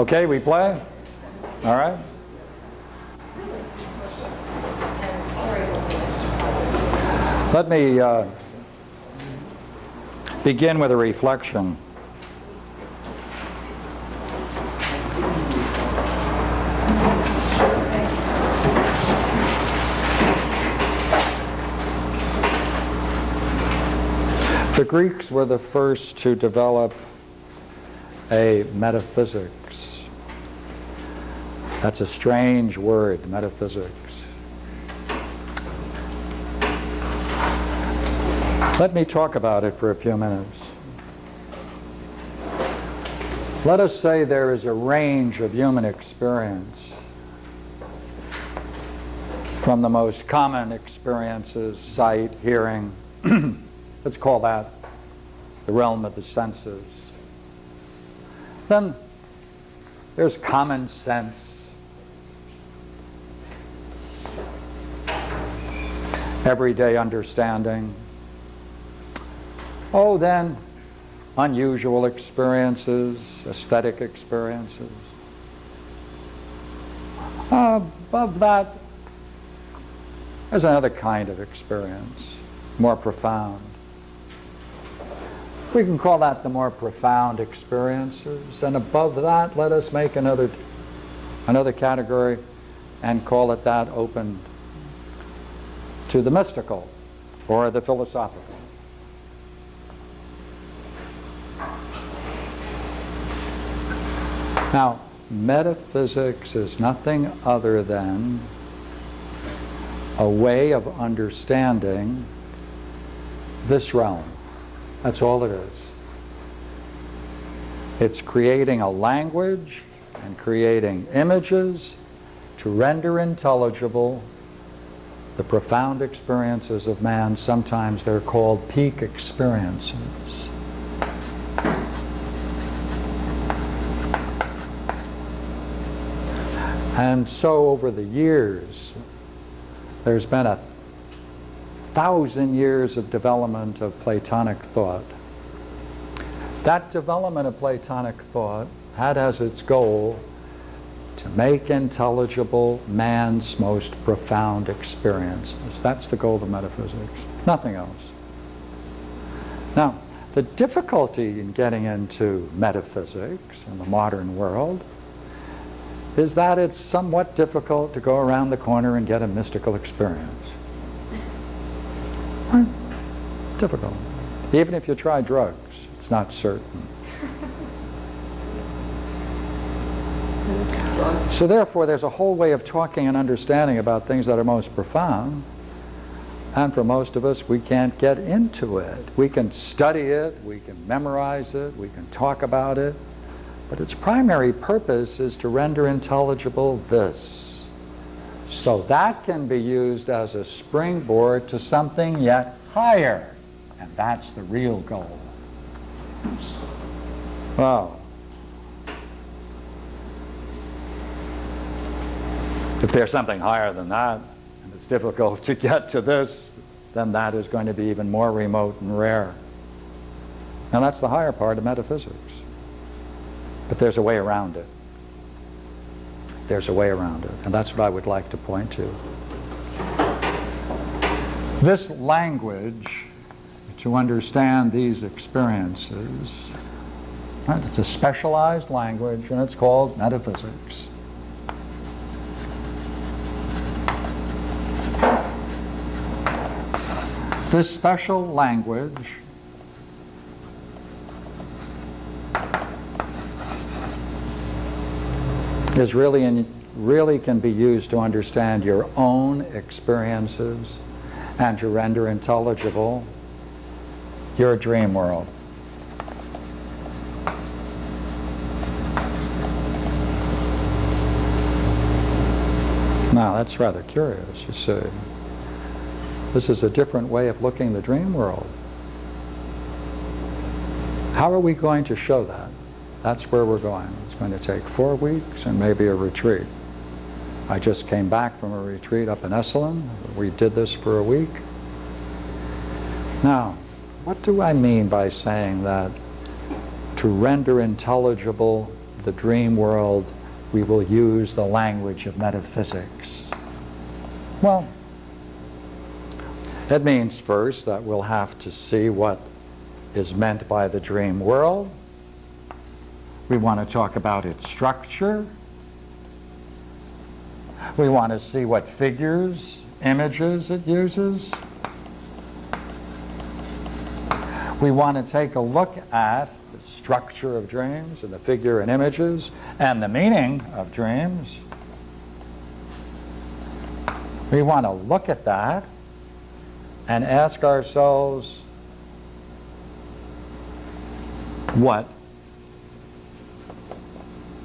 Okay, we play? All right. Let me uh, begin with a reflection. The Greeks were the first to develop a metaphysics. That's a strange word, metaphysics. Let me talk about it for a few minutes. Let us say there is a range of human experience from the most common experiences, sight, hearing, let's call that the realm of the senses. Then there's common sense, everyday understanding. Oh, then unusual experiences, aesthetic experiences. Uh, above that, there's another kind of experience, more profound. We can call that the more profound experiences. And above that, let us make another, another category and call it that open to the mystical or the philosophical. Now, metaphysics is nothing other than a way of understanding this realm. That's all it is. It's creating a language and creating images to render intelligible the profound experiences of man. Sometimes they're called peak experiences. And so over the years, there's been a thousand years of development of Platonic thought. That development of Platonic thought had as its goal to make intelligible man's most profound experiences. That's the goal of metaphysics, nothing else. Now, the difficulty in getting into metaphysics in the modern world is that it's somewhat difficult to go around the corner and get a mystical experience. Difficult. Even if you try drugs, it's not certain. So therefore, there's a whole way of talking and understanding about things that are most profound. And for most of us, we can't get into it. We can study it, we can memorize it, we can talk about it, but its primary purpose is to render intelligible this. So that can be used as a springboard to something yet higher. And that's the real goal. Well, if there's something higher than that, and it's difficult to get to this, then that is going to be even more remote and rare. And that's the higher part of metaphysics. But there's a way around it. There's a way around it. And that's what I would like to point to. This language, to understand these experiences, right, it's a specialized language and it's called metaphysics. This special language is really, in, really can be used to understand your own experiences and to render intelligible your dream world. Now that's rather curious, you see. This is a different way of looking at the dream world. How are we going to show that? That's where we're going. It's going to take four weeks and maybe a retreat. I just came back from a retreat up in Esalen. We did this for a week. Now, what do I mean by saying that to render intelligible the dream world, we will use the language of metaphysics. Well, it means first that we'll have to see what is meant by the dream world. We want to talk about its structure. We want to see what figures, images it uses. We want to take a look at the structure of dreams and the figure and images and the meaning of dreams. We want to look at that and ask ourselves what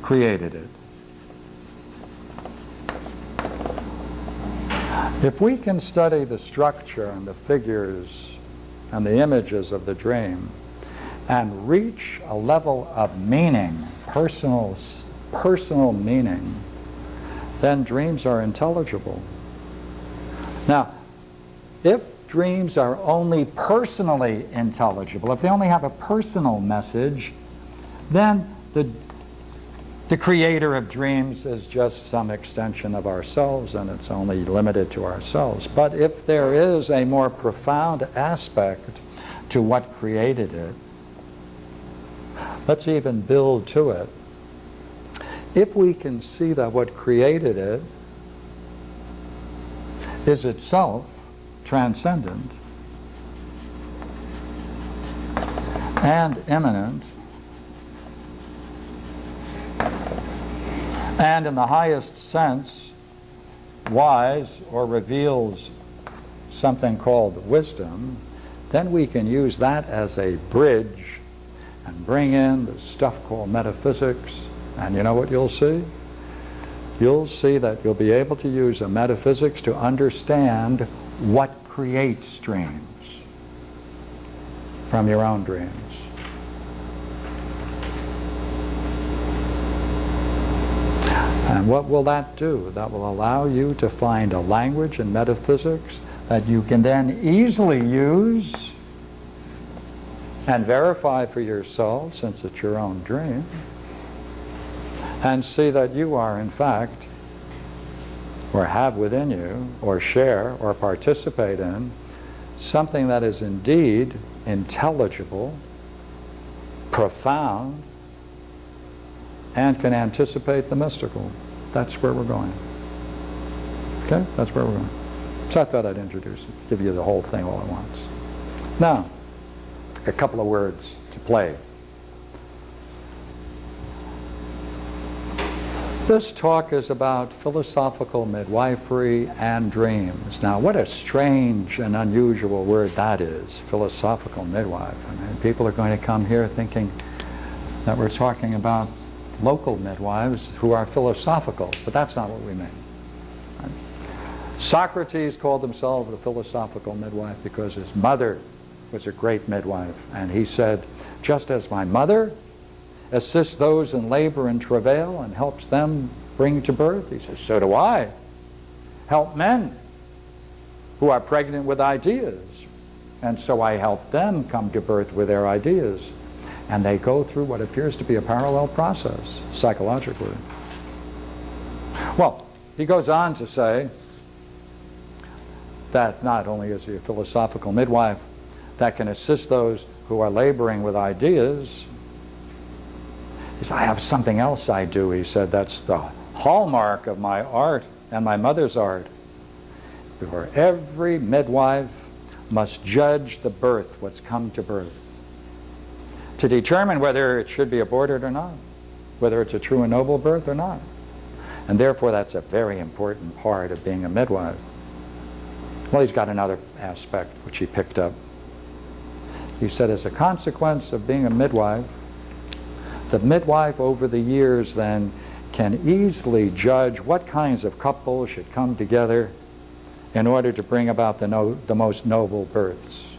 created it. If we can study the structure and the figures and the images of the dream and reach a level of meaning, personal, personal meaning, then dreams are intelligible. Now, if dreams are only personally intelligible, if they only have a personal message, then the, the creator of dreams is just some extension of ourselves and it's only limited to ourselves. But if there is a more profound aspect to what created it, let's even build to it. If we can see that what created it is itself transcendent and immanent and in the highest sense wise or reveals something called wisdom, then we can use that as a bridge and bring in the stuff called metaphysics. And you know what you'll see? you'll see that you'll be able to use a metaphysics to understand what creates dreams from your own dreams. And what will that do? That will allow you to find a language in metaphysics that you can then easily use and verify for yourself, since it's your own dream, and see that you are, in fact, or have within you, or share, or participate in, something that is indeed intelligible, profound, and can anticipate the mystical. That's where we're going. Okay? That's where we're going. So I thought I'd introduce it, give you the whole thing all at once. Now, a couple of words to play This talk is about philosophical midwifery and dreams. Now, what a strange and unusual word that is, philosophical midwife. I mean, people are going to come here thinking that we're talking about local midwives who are philosophical, but that's not what we mean. Socrates called himself a philosophical midwife because his mother was a great midwife, and he said, just as my mother assists those in labor and travail and helps them bring to birth? He says, so do I. Help men who are pregnant with ideas. And so I help them come to birth with their ideas. And they go through what appears to be a parallel process, psychologically. Well, he goes on to say that not only is he a philosophical midwife that can assist those who are laboring with ideas, he said, I have something else I do. He said, that's the hallmark of my art and my mother's art. For every midwife must judge the birth, what's come to birth, to determine whether it should be aborted or not, whether it's a true and noble birth or not. And therefore, that's a very important part of being a midwife. Well, he's got another aspect which he picked up. He said, as a consequence of being a midwife, the midwife over the years then can easily judge what kinds of couples should come together in order to bring about the, no, the most noble births.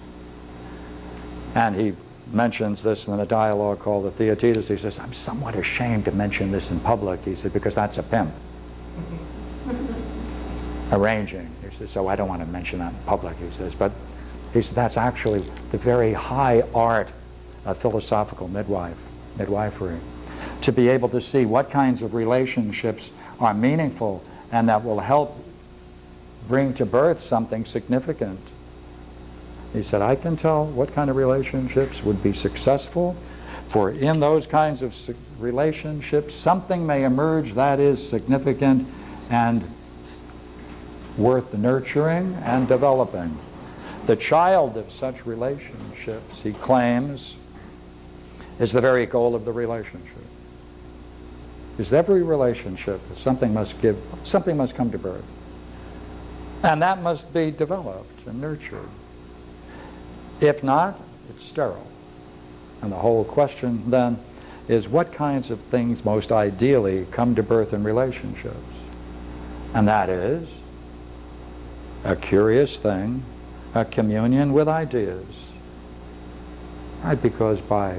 And he mentions this in a dialogue called the Theaetetus. He says, I'm somewhat ashamed to mention this in public. He said, because that's a pimp. Arranging. He says, so I don't want to mention that in public, he says. But he said, that's actually the very high art of philosophical midwife midwifery. to be able to see what kinds of relationships are meaningful and that will help bring to birth something significant. He said, I can tell what kind of relationships would be successful, for in those kinds of relationships, something may emerge that is significant and worth nurturing and developing. The child of such relationships, he claims, is the very goal of the relationship. Is every relationship something must give, something must come to birth. And that must be developed and nurtured. If not, it's sterile. And the whole question then is what kinds of things most ideally come to birth in relationships? And that is a curious thing, a communion with ideas. Right? Because by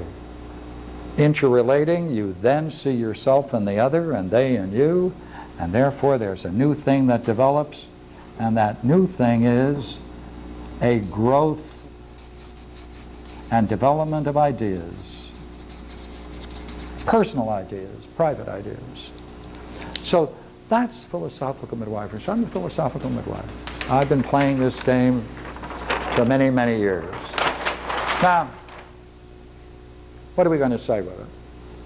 interrelating, you then see yourself in the other and they in you, and therefore there's a new thing that develops, and that new thing is a growth and development of ideas, personal ideas, private ideas. So that's philosophical midwifery. So I'm a philosophical midwife. I've been playing this game for many, many years. Now, what are we going to say with it?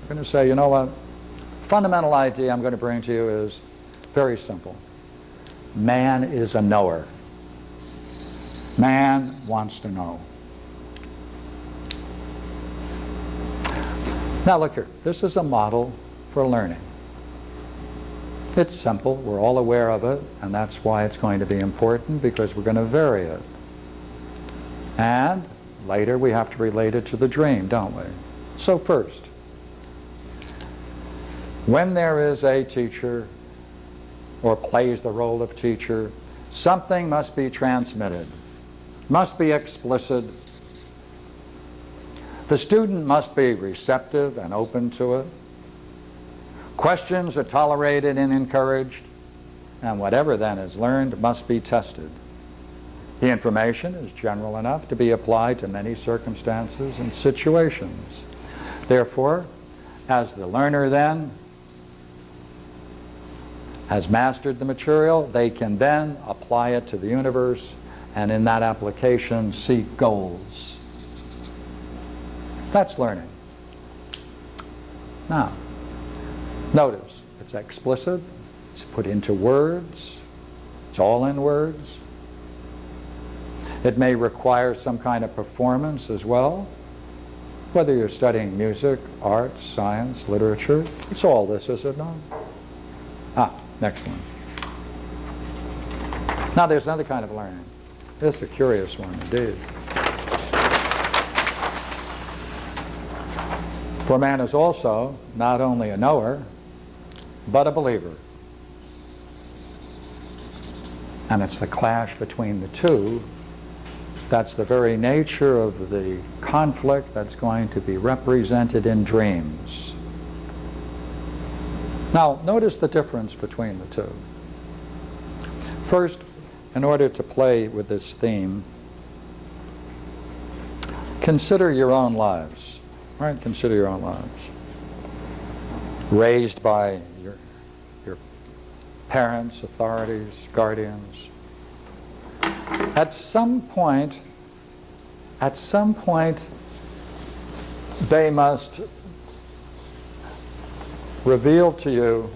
We're going to say, you know what? Fundamental idea I'm going to bring to you is very simple. Man is a knower. Man wants to know. Now look here, this is a model for learning. It's simple, we're all aware of it, and that's why it's going to be important because we're going to vary it. And later we have to relate it to the dream, don't we? So first, when there is a teacher or plays the role of teacher, something must be transmitted, must be explicit, the student must be receptive and open to it. Questions are tolerated and encouraged, and whatever then is learned must be tested. The information is general enough to be applied to many circumstances and situations. Therefore, as the learner then has mastered the material, they can then apply it to the universe and in that application seek goals that's learning. Now, notice, it's explicit, it's put into words, it's all in words. It may require some kind of performance as well, whether you're studying music, art, science, literature. It's all this, is it not? Ah, next one. Now there's another kind of learning. Is a curious one indeed. For man is also not only a knower, but a believer. And it's the clash between the two that's the very nature of the conflict that's going to be represented in dreams. Now, notice the difference between the two. First, in order to play with this theme, consider your own lives. Right? Consider your own lives. Raised by your, your parents, authorities, guardians. At some point, at some point, they must reveal to you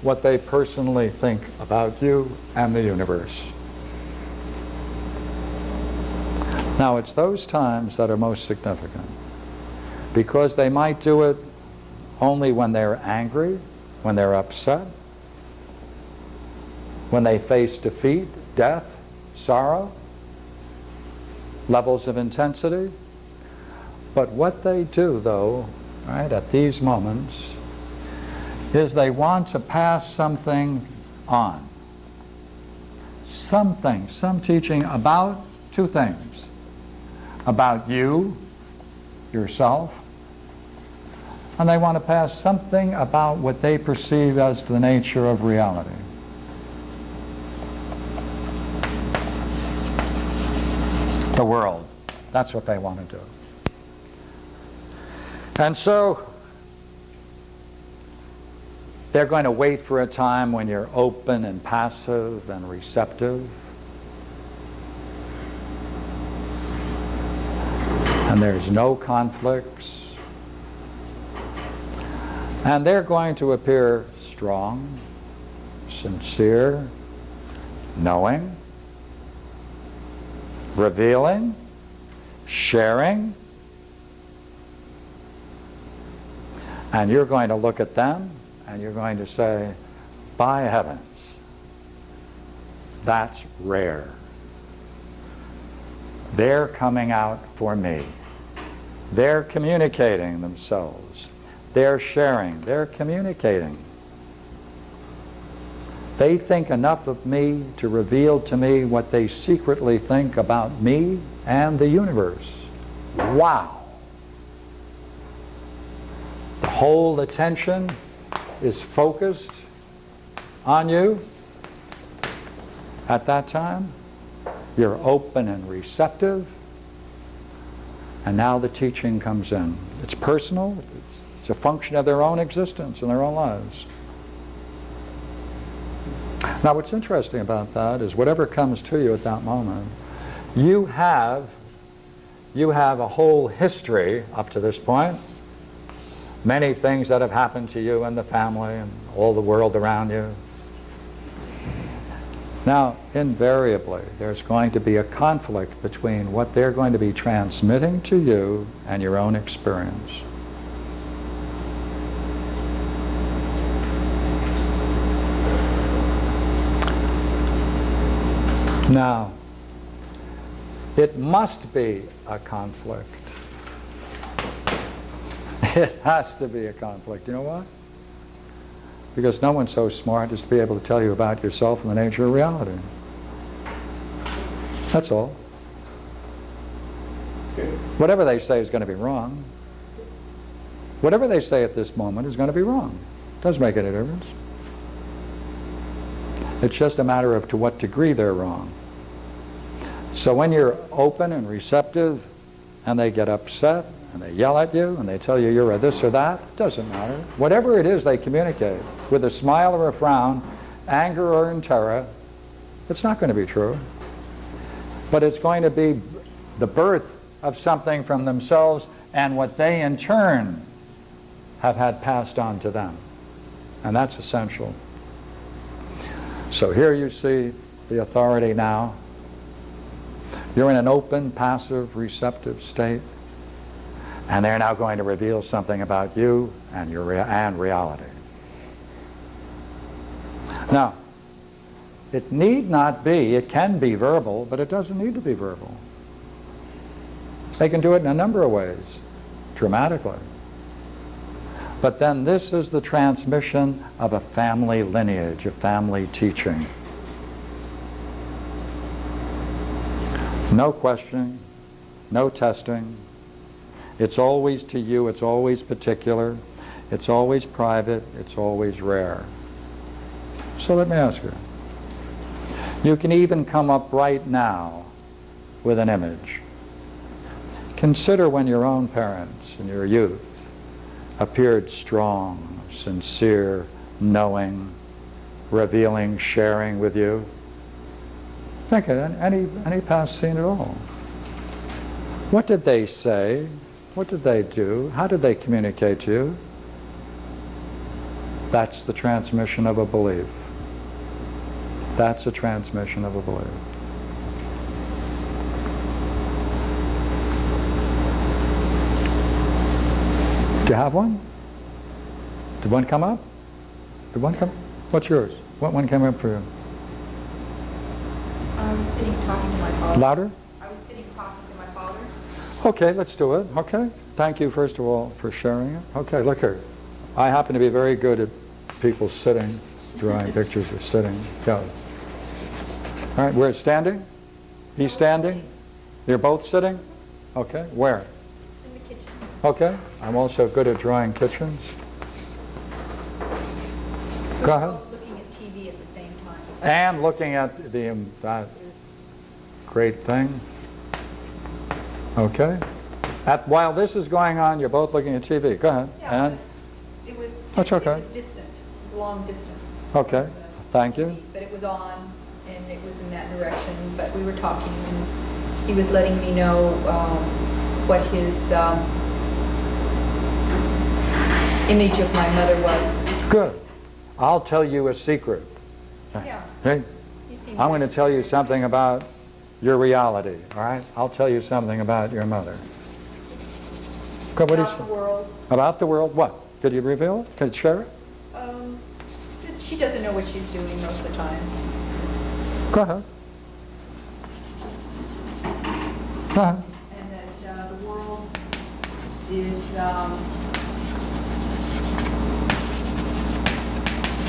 what they personally think about you and the universe. Now, it's those times that are most significant because they might do it only when they're angry, when they're upset, when they face defeat, death, sorrow, levels of intensity. But what they do, though, right, at these moments, is they want to pass something on. Something, some teaching about two things. About you, yourself, and they want to pass something about what they perceive as the nature of reality. The world. That's what they want to do. And so, They're going to wait for a time when you're open and passive and receptive. And there's no conflicts. And they're going to appear strong, sincere, knowing, revealing, sharing. And you're going to look at them and you're going to say, by heavens, that's rare. They're coming out for me. They're communicating themselves. They're sharing. They're communicating. They think enough of me to reveal to me what they secretly think about me and the universe. Wow. The whole attention is focused on you at that time. You're open and receptive. And now the teaching comes in. It's personal. It's a function of their own existence and their own lives. Now what's interesting about that is whatever comes to you at that moment, you have, you have a whole history up to this point many things that have happened to you and the family and all the world around you. Now, invariably, there's going to be a conflict between what they're going to be transmitting to you and your own experience. Now, it must be a conflict it has to be a conflict. You know why? Because no one's so smart as to be able to tell you about yourself and the nature of reality. That's all. Whatever they say is going to be wrong. Whatever they say at this moment is going to be wrong. Doesn't make any difference. It's just a matter of to what degree they're wrong. So when you're open and receptive and they get upset and they yell at you and they tell you you're a this or that, it doesn't matter. Whatever it is they communicate, with a smile or a frown, anger or in terror, it's not going to be true. But it's going to be the birth of something from themselves and what they in turn have had passed on to them. And that's essential. So here you see the authority now. You're in an open, passive, receptive state. And they're now going to reveal something about you and your rea and reality. Now, it need not be, it can be verbal, but it doesn't need to be verbal. They can do it in a number of ways, dramatically. But then this is the transmission of a family lineage, a family teaching. No questioning, no testing, it's always to you, it's always particular, it's always private, it's always rare. So let me ask you. You can even come up right now with an image. Consider when your own parents in your youth appeared strong, sincere, knowing, revealing, sharing with you. Think of any, any past scene at all. What did they say? What did they do? How did they communicate to you? That's the transmission of a belief. That's a transmission of a belief. Do you have one? Did one come up? Did one come? What's yours? What one came up for you? I was sitting talking to my father. Louder? I was sitting talking to my father. Okay, let's do it. Okay. Thank you, first of all, for sharing it. Okay, look here. I happen to be very good at people sitting, drawing pictures of sitting. Go. All right, we're standing? He's standing? You're both sitting? Okay, where? In the kitchen. Okay, I'm also good at drawing kitchens. Go ahead. Looking at TV at the same time. And looking at the, um, that great thing. Okay. At, while this is going on, you're both looking at TV. Go ahead. Yeah, and It was, That's it okay. was distant. Long distance. Okay, thank you. But it was on, and it was in that direction, but we were talking, and he was letting me know um, what his um, image of my mother was. Good. I'll tell you a secret. Yeah. Okay? I'm going to tell you something about your reality, all right? I'll tell you something about your mother. Go, what About the world. About the world? What? Could you reveal it? Could you share it? Um, She doesn't know what she's doing most of the time. Go ahead. Go ahead. and that uh, the world is um,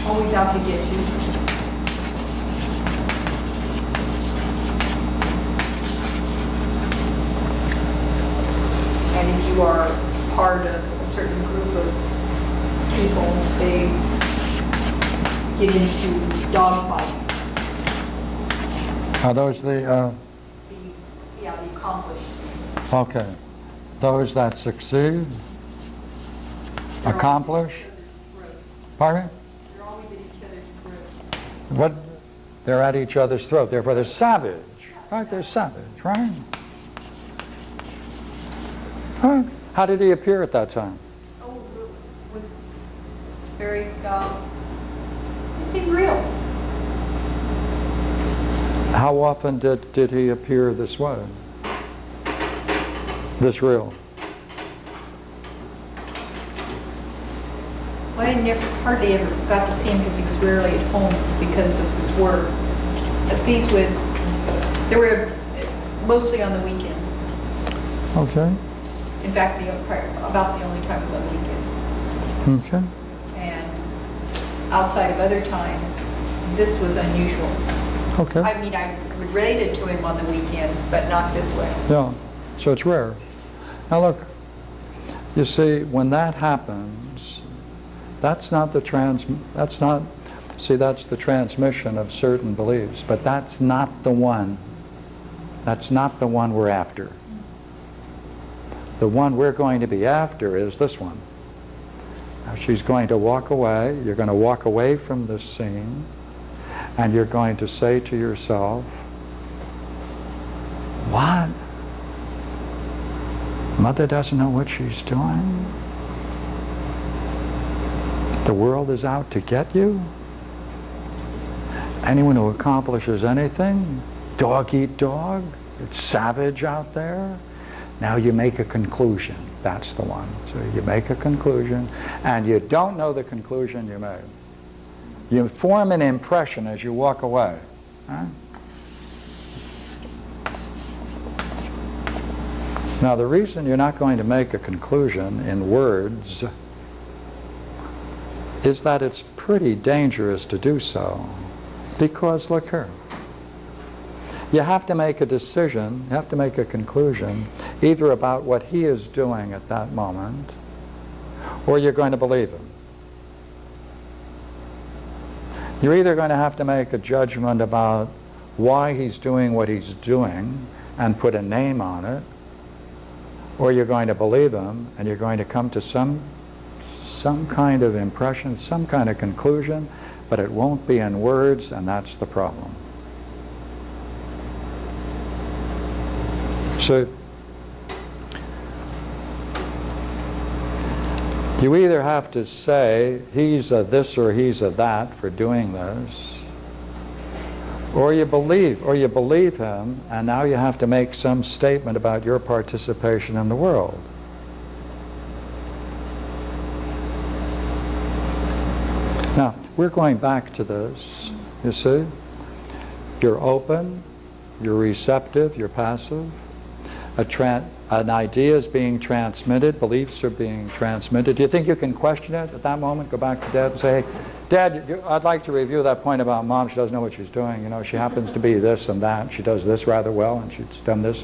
always out to get you. And if you are part of a certain group of people, they get into dog fights. Are those the, uh, The, yeah, the accomplished. okay, those that succeed, They're accomplish, pardon? They're always at each other's throat. What, they're at each other's throat, therefore they're savage, right? They're savage, right? Huh? How did he appear at that time? Oh, it was very, um, it seemed real. How often did, did he appear this way? This real? Well, I never, hardly ever got to see him because he was rarely at home because of his work. But these would, they were mostly on the weekend. Okay, In fact, the, about the only time was on weekends. okay, And outside of other times, this was unusual. okay. I mean, I related to him on the weekends, but not this way. Yeah, so it's rare. Now look, you see, when that happens, that's not the trans, that's not, see, that's the transmission of certain beliefs, but that's not the one. That's not the one we're after. The one we're going to be after is this one. Now, she's going to walk away, you're going to walk away from this scene, and you're going to say to yourself, what? Mother doesn't know what she's doing? The world is out to get you? Anyone who accomplishes anything? Dog eat dog? It's savage out there? Now you make a conclusion. That's the one. So you make a conclusion, and you don't know the conclusion you made. You form an impression as you walk away. Now, the reason you're not going to make a conclusion in words is that it's pretty dangerous to do so. Because, look here, you have to make a decision, you have to make a conclusion, either about what he is doing at that moment, or you're going to believe him. You're either going to have to make a judgment about why he's doing what he's doing and put a name on it, or you're going to believe him and you're going to come to some some kind of impression, some kind of conclusion, but it won't be in words, and that's the problem. So you either have to say he's a this or he's a that for doing this, or you believe, or you believe him, and now you have to make some statement about your participation in the world. Now, we're going back to this, you see? You're open, you're receptive, you're passive. An idea is being transmitted, beliefs are being transmitted. Do you think you can question it at that moment? Go back to Dad and say, hey, Dad, I'd like to review that point about Mom. She doesn't know what she's doing. You know, she happens to be this and that. She does this rather well, and she's done this.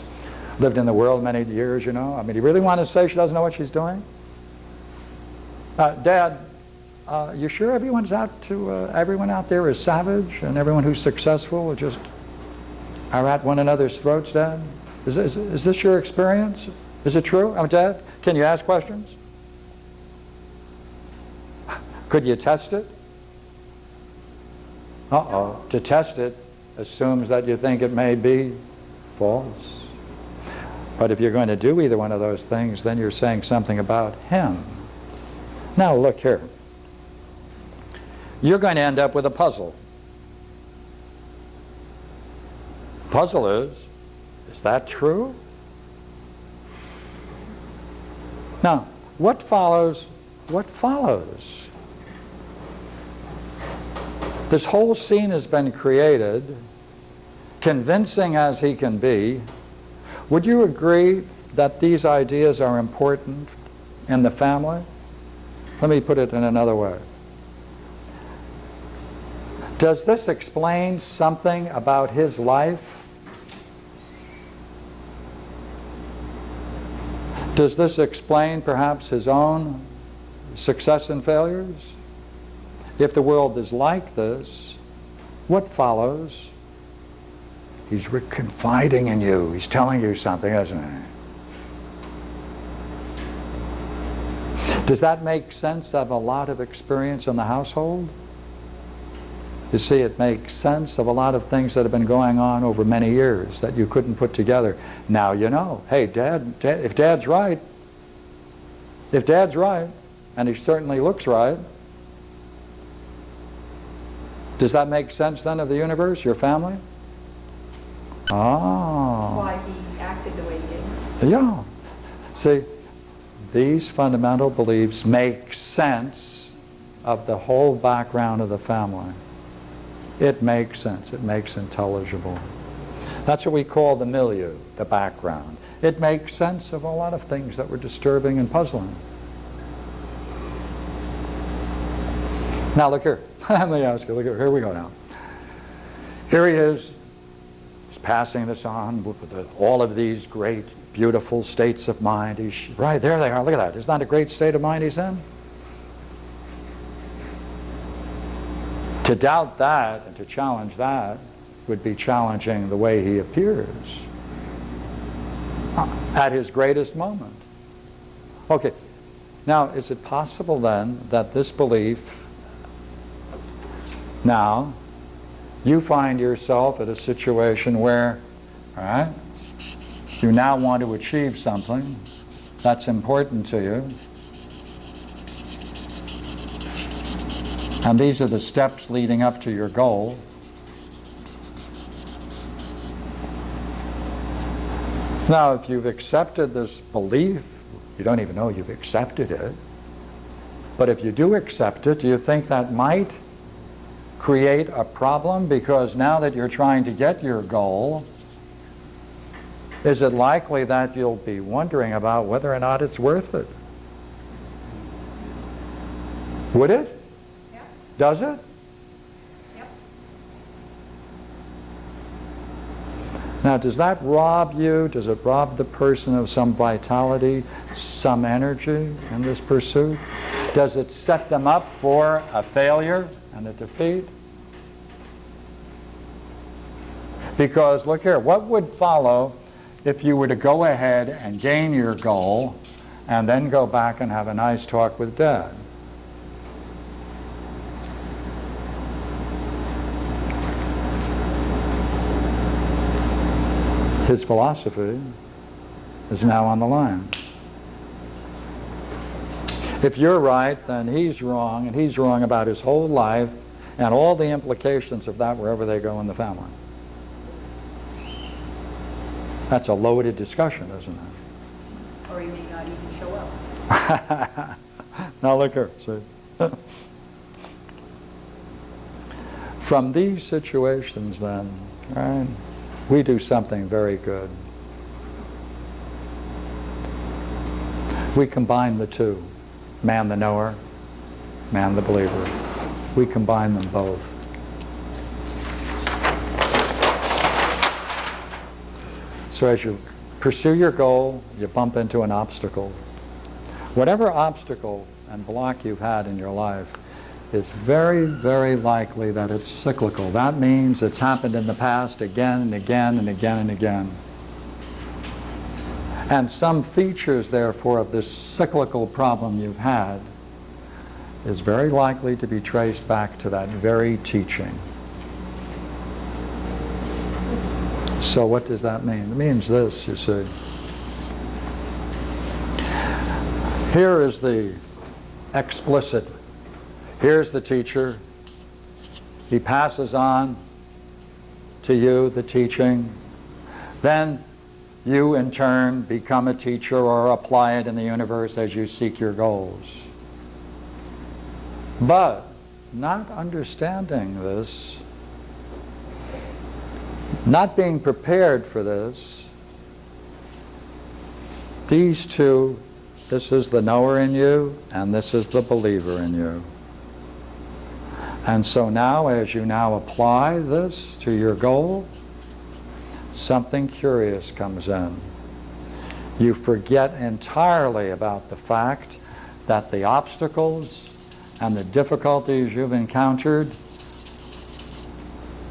Lived in the world many years, you know. I mean, do you really want to say she doesn't know what she's doing? Uh, Dad, uh, you sure everyone's out to uh, everyone out there is savage and everyone who's successful just are at one another's throats, Dad? Is this, is this your experience? Is it true? Oh, Dad, can you ask questions? Could you test it? Uh-oh, to test it assumes that you think it may be false. But if you're going to do either one of those things, then you're saying something about him. Now look here. You're going to end up with a puzzle. Puzzle is, is that true? Now, what follows? What follows? This whole scene has been created, convincing as he can be. Would you agree that these ideas are important in the family? Let me put it in another way. Does this explain something about his life? Does this explain perhaps his own success and failures? If the world is like this, what follows? He's confiding in you. He's telling you something, isn't he? Does that make sense of a lot of experience in the household? You see, it makes sense of a lot of things that have been going on over many years that you couldn't put together. Now you know. Hey, Dad, Dad if Dad's right, if Dad's right, and he certainly looks right, does that make sense then of the universe, your family? Ah. Why he acted the way he did. Yeah. See, these fundamental beliefs make sense of the whole background of the family. It makes sense. It makes intelligible. That's what we call the milieu, the background. It makes sense of a lot of things that were disturbing and puzzling. Now look here. Let me ask you, look here. Here we go now. Here he is. He's passing this on with all of these great, beautiful states of mind. He's, right, there they are. Look at that. Isn't that a great state of mind he's in? To doubt that and to challenge that would be challenging the way he appears at his greatest moment. Okay, now is it possible then that this belief, now, you find yourself at a situation where, all right, you now want to achieve something that's important to you, And these are the steps leading up to your goal. Now, if you've accepted this belief, you don't even know you've accepted it, but if you do accept it, do you think that might create a problem? Because now that you're trying to get your goal, is it likely that you'll be wondering about whether or not it's worth it? Would it? Does it? Yep. Now, does that rob you? Does it rob the person of some vitality, some energy in this pursuit? Does it set them up for a failure and a defeat? Because, look here, what would follow if you were to go ahead and gain your goal and then go back and have a nice talk with Dad? His philosophy is now on the line. If you're right, then he's wrong, and he's wrong about his whole life and all the implications of that wherever they go in the family. That's a loaded discussion, isn't it? Or he may not even show up. now look here, see. From these situations then, right, we do something very good. We combine the two, man the knower, man the believer. We combine them both. So as you pursue your goal, you bump into an obstacle. Whatever obstacle and block you've had in your life, it's very, very likely that it's cyclical. That means it's happened in the past again and again and again and again. And some features, therefore, of this cyclical problem you've had is very likely to be traced back to that very teaching. So what does that mean? It means this, you see. Here is the explicit Here's the teacher. He passes on to you the teaching. Then you, in turn, become a teacher or apply it in the universe as you seek your goals. But not understanding this, not being prepared for this, these two, this is the knower in you and this is the believer in you. And so now, as you now apply this to your goal, something curious comes in. You forget entirely about the fact that the obstacles and the difficulties you've encountered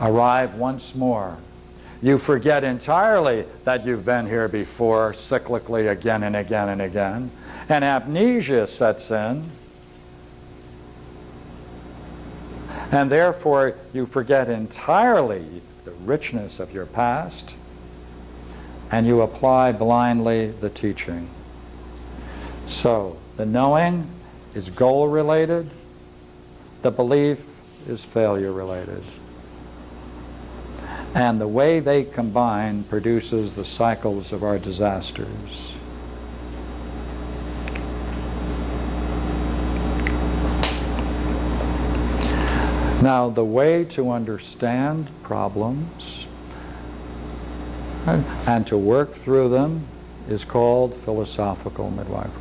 arrive once more. You forget entirely that you've been here before, cyclically again and again and again, and amnesia sets in. And therefore, you forget entirely the richness of your past, and you apply blindly the teaching. So, the knowing is goal related, the belief is failure related. And the way they combine produces the cycles of our disasters. Now, the way to understand problems and to work through them is called philosophical midwifery.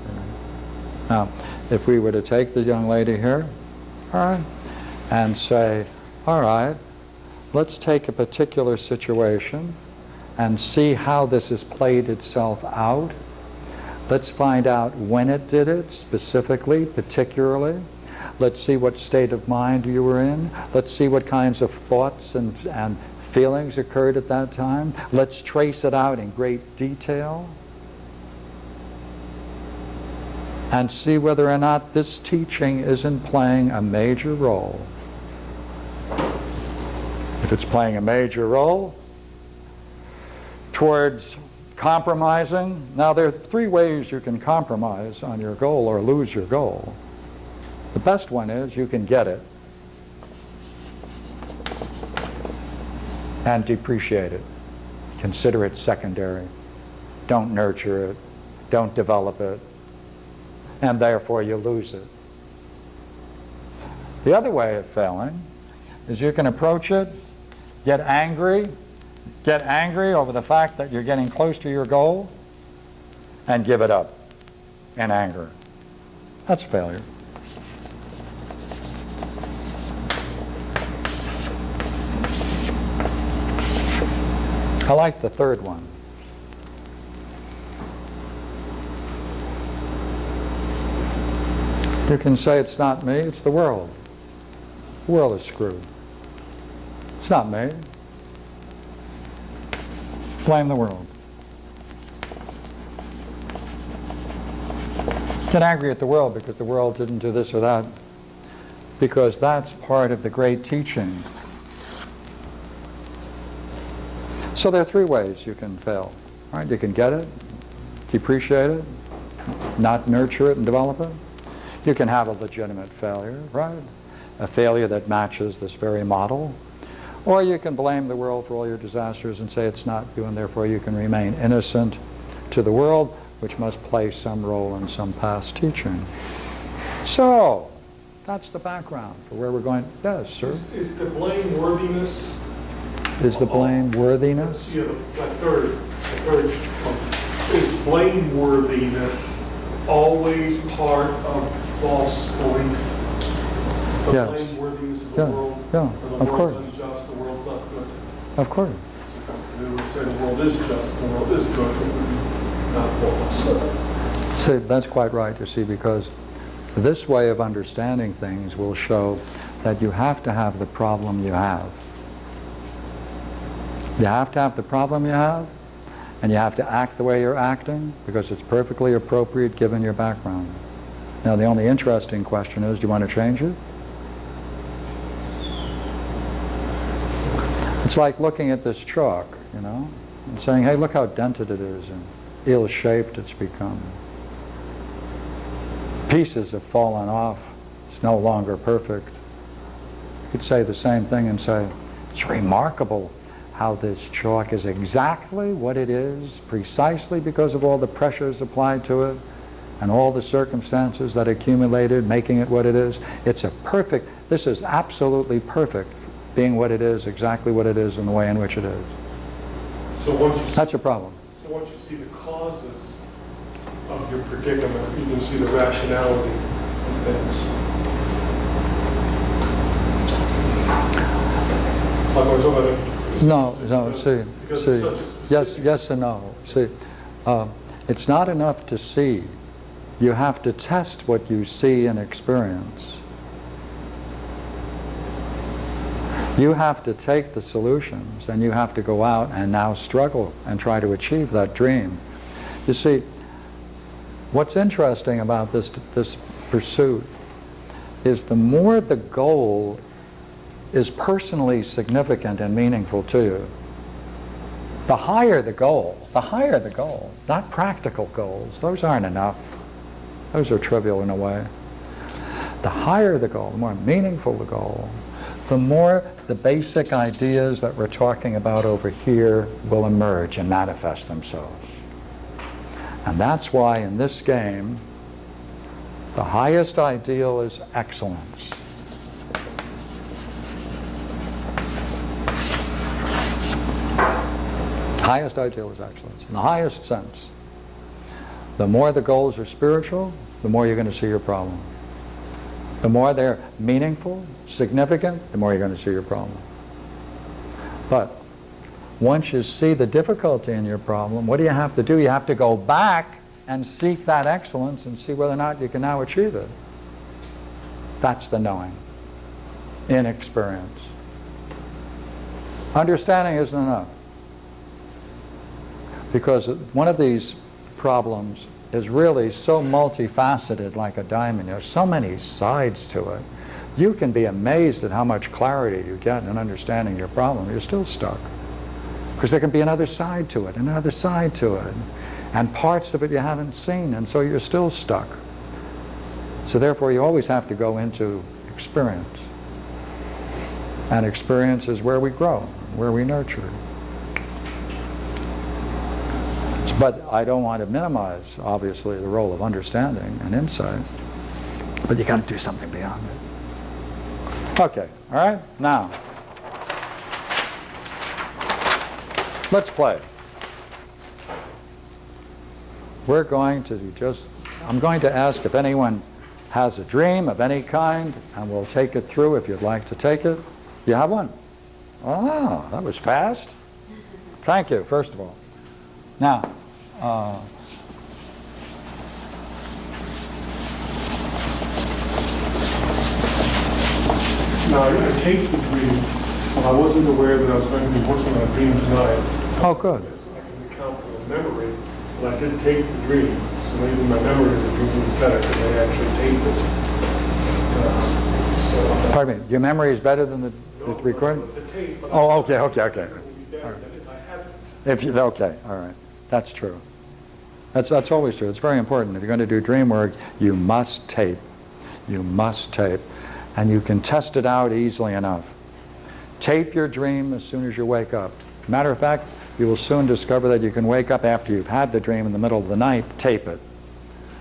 Now, if we were to take the young lady here, all right, and say, all right, let's take a particular situation and see how this has played itself out. Let's find out when it did it, specifically, particularly. Let's see what state of mind you were in. Let's see what kinds of thoughts and, and feelings occurred at that time. Let's trace it out in great detail. And see whether or not this teaching isn't playing a major role. If it's playing a major role towards compromising, now there are three ways you can compromise on your goal or lose your goal. The best one is you can get it and depreciate it. Consider it secondary. Don't nurture it. Don't develop it. And therefore you lose it. The other way of failing is you can approach it, get angry, get angry over the fact that you're getting close to your goal, and give it up in anger. That's failure. I like the third one. You can say it's not me, it's the world. The world is screwed. It's not me. Blame the world. Get angry at the world because the world didn't do this or that. Because that's part of the great teaching So there are three ways you can fail. Right? You can get it, depreciate it, not nurture it and develop it. You can have a legitimate failure, right? A failure that matches this very model. Or you can blame the world for all your disasters and say it's not you and therefore you can remain innocent to the world, which must play some role in some past teaching. So, that's the background for where we're going. Yes, sir? Is, is the blameworthiness is the blameworthiness? Yeah, the third, the third. Is blameworthiness always part of false belief? The Yes. blameworthiness of the Yeah, world? yeah, or of course. unjust, the world's not good. Of course. They would say the world is just, the world is good, it would be not false. See, that's quite right, you see, because this way of understanding things will show that you have to have the problem you have. You have to have the problem you have, and you have to act the way you're acting because it's perfectly appropriate given your background. Now, the only interesting question is, do you want to change it? It's like looking at this chalk, you know, and saying, hey, look how dented it is and ill-shaped it's become. Pieces have fallen off. It's no longer perfect. You could say the same thing and say, it's remarkable how this chalk is exactly what it is, precisely because of all the pressures applied to it and all the circumstances that accumulated, making it what it is. It's a perfect, this is absolutely perfect, being what it is, exactly what it is, in the way in which it is. So once you, see- That's a problem. so once you see the causes of your predicament, you can see the rationality of things. Like I was talking about. No, no, see, see, it's such a yes, yes and no. See, um, it's not enough to see. You have to test what you see and experience. You have to take the solutions and you have to go out and now struggle and try to achieve that dream. You see, what's interesting about this, this pursuit is the more the goal is personally significant and meaningful to you, the higher the goal, the higher the goal, not practical goals, those aren't enough. Those are trivial in a way. The higher the goal, the more meaningful the goal, the more the basic ideas that we're talking about over here will emerge and manifest themselves. And that's why in this game, the highest ideal is excellence. Highest ideal is excellence, in the highest sense. The more the goals are spiritual, the more you're going to see your problem. The more they're meaningful, significant, the more you're going to see your problem. But once you see the difficulty in your problem, what do you have to do? You have to go back and seek that excellence and see whether or not you can now achieve it. That's the knowing in experience. Understanding isn't enough. Because one of these problems is really so multifaceted like a diamond. There's so many sides to it. You can be amazed at how much clarity you get in understanding your problem. You're still stuck. Because there can be another side to it, another side to it, and parts of it you haven't seen, and so you're still stuck. So therefore you always have to go into experience. And experience is where we grow, where we nurture. But I don't want to minimize, obviously, the role of understanding and insight. But you got to do something beyond it. Okay, all right? Now, let's play. We're going to just, I'm going to ask if anyone has a dream of any kind, and we'll take it through if you'd like to take it. You have one? Oh, that was fast. Thank you, first of all. Now, uh, Now, I I take the dream, I wasn't aware that I was going to be working on a dream tonight. oh, good. I can account for the memory, but I did take the dream, so maybe my memory of the dream was better because I actually taped this. Uh, so, Pardon me, your memory is better than the, the recording? The tape. Oh, okay, okay, okay. It would be better than if If you, okay, all right. That's true. That's, that's always true. It's very important. If you're going to do dream work, you must tape. You must tape. And you can test it out easily enough. Tape your dream as soon as you wake up. Matter of fact, you will soon discover that you can wake up after you've had the dream in the middle of the night, tape it.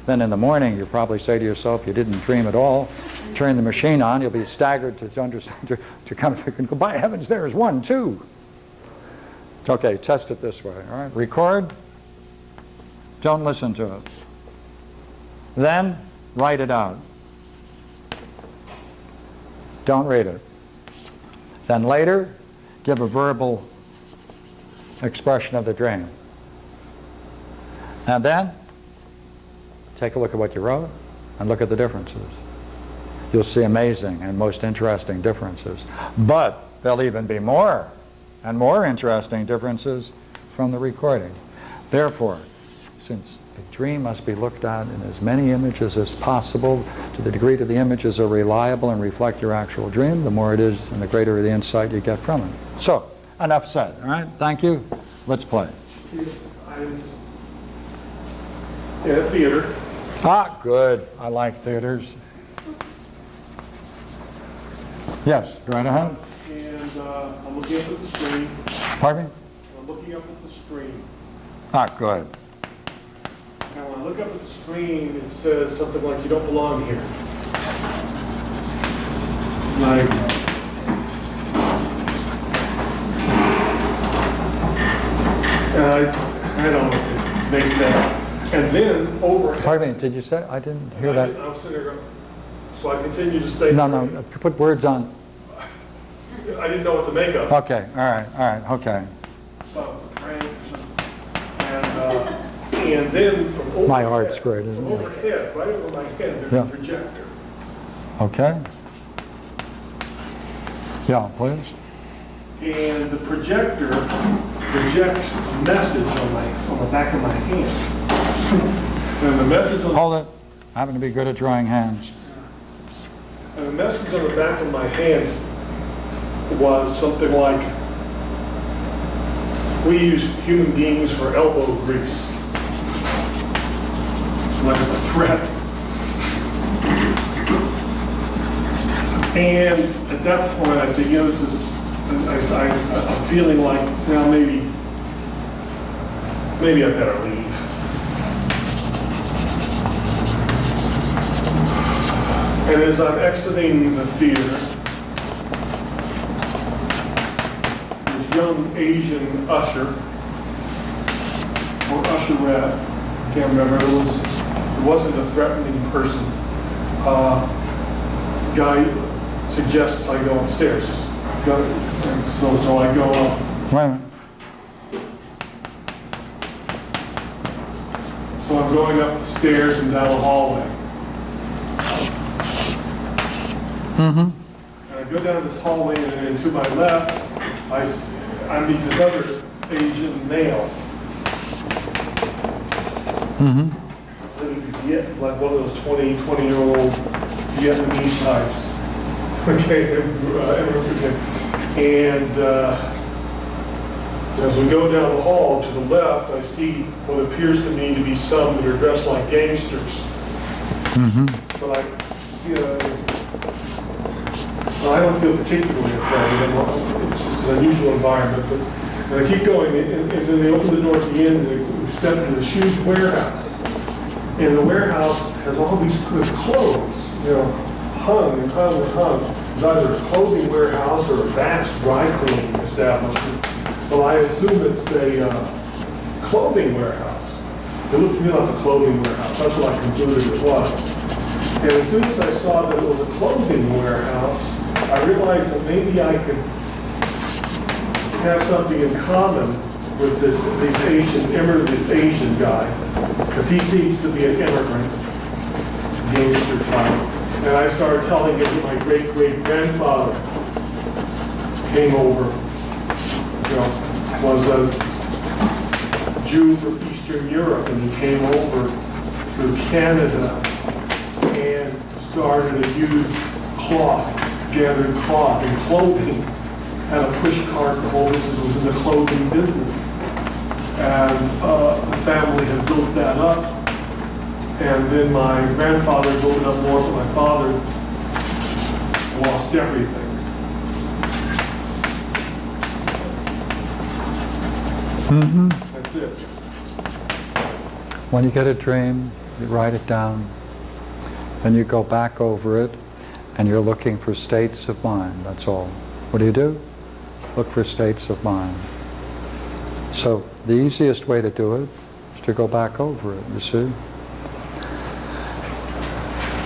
Then in the morning, you probably say to yourself, you didn't dream at all. Turn the machine on, you'll be staggered to, understand, to, to come to conclusion, by heavens, there's one, too. Okay, test it this way, all right? Record. Don't listen to it. Then, write it out. Don't read it. Then later, give a verbal expression of the dream. And then, take a look at what you wrote and look at the differences. You'll see amazing and most interesting differences. But there'll even be more and more interesting differences from the recording. Therefore, since a dream must be looked at in as many images as possible, to the degree that the images are reliable and reflect your actual dream, the more it is and the greater the insight you get from it. So, enough said, all right? Thank you. Let's play. In theater, Ah, good. I like theaters. Yes, go right ahead. and uh, I'm looking up at the screen. Pardon me? I'm looking up at the screen. Ah, good. Look up at the screen, it says something like, you don't belong here. Like, and I, don't know to make that. And then over. Pardon me, did you say, I didn't hear I- that. I'm sitting going, so I continue to stay. No, no, put words on. I didn't know what to make of. Okay, all right, all right, okay. thought it was a prank or something. And, uh, and then from overhead. My art's great, isn't it? overhead, right over my head, there's Yeah. a projector. Okay? Yeah, please. And the projector projects a message on my, on the back of my hand. And the message on, Hold it. I happen to be good at drawing hands. and the message on the back of my hand was something like, we use human beings for elbow grease. It's a threat. And at that point, I said, you know, this is, I, I'm feeling like, now maybe, maybe I better leave. And as I'm exiting the theater, this young Asian usher, or usherette, can't remember, it was, it wasn't a threatening person. Uh, Guy suggests I go upstairs, just go, so, so I go up. Wait a minute. So I'm going up the stairs and down the hallway. And I go down this hallway and then to my left, I, I meet this other Asian male. Like Viet- like one of those 20, 20-year-old Vietnamese types. Okay, uh, and uh, as we go down the hall to the left, I see what appears to me to be some that are dressed like gangsters. But I, you know, I don't feel particularly afraid. It's it's an unusual environment, but, and I keep going, and and then they open the door at the end, and we step into the shoes warehouse. And the warehouse has all these clothes, you know, hung and hung and hung. It's either a clothing warehouse or a vast dry cleaning establishment. Well, I assume it's a uh, clothing warehouse. It looked to me like a clothing warehouse. That's what I concluded it was. And as soon as I saw that it was a clothing warehouse, I realized that maybe I could have something in common with this, Asian, immigrant, this Asian guy, because he seems to be an immigrant, gangster type. And I started telling him that my great-great-grandfather came over, you know, was a Jew from Eastern Europe, and he came over through Canada and started a used cloth, gathered cloth and clothing, had a push cart, the whole business was in the clothing business. And uh, the family had built that up, and then my grandfather built it up more, but my father lost everything. That's it. When you get a dream, you write it down, then you go back over it, and you're looking for states of mind, that's all. What do you do? Look for states of mind. So the easiest way to do it is to go back over it, you see?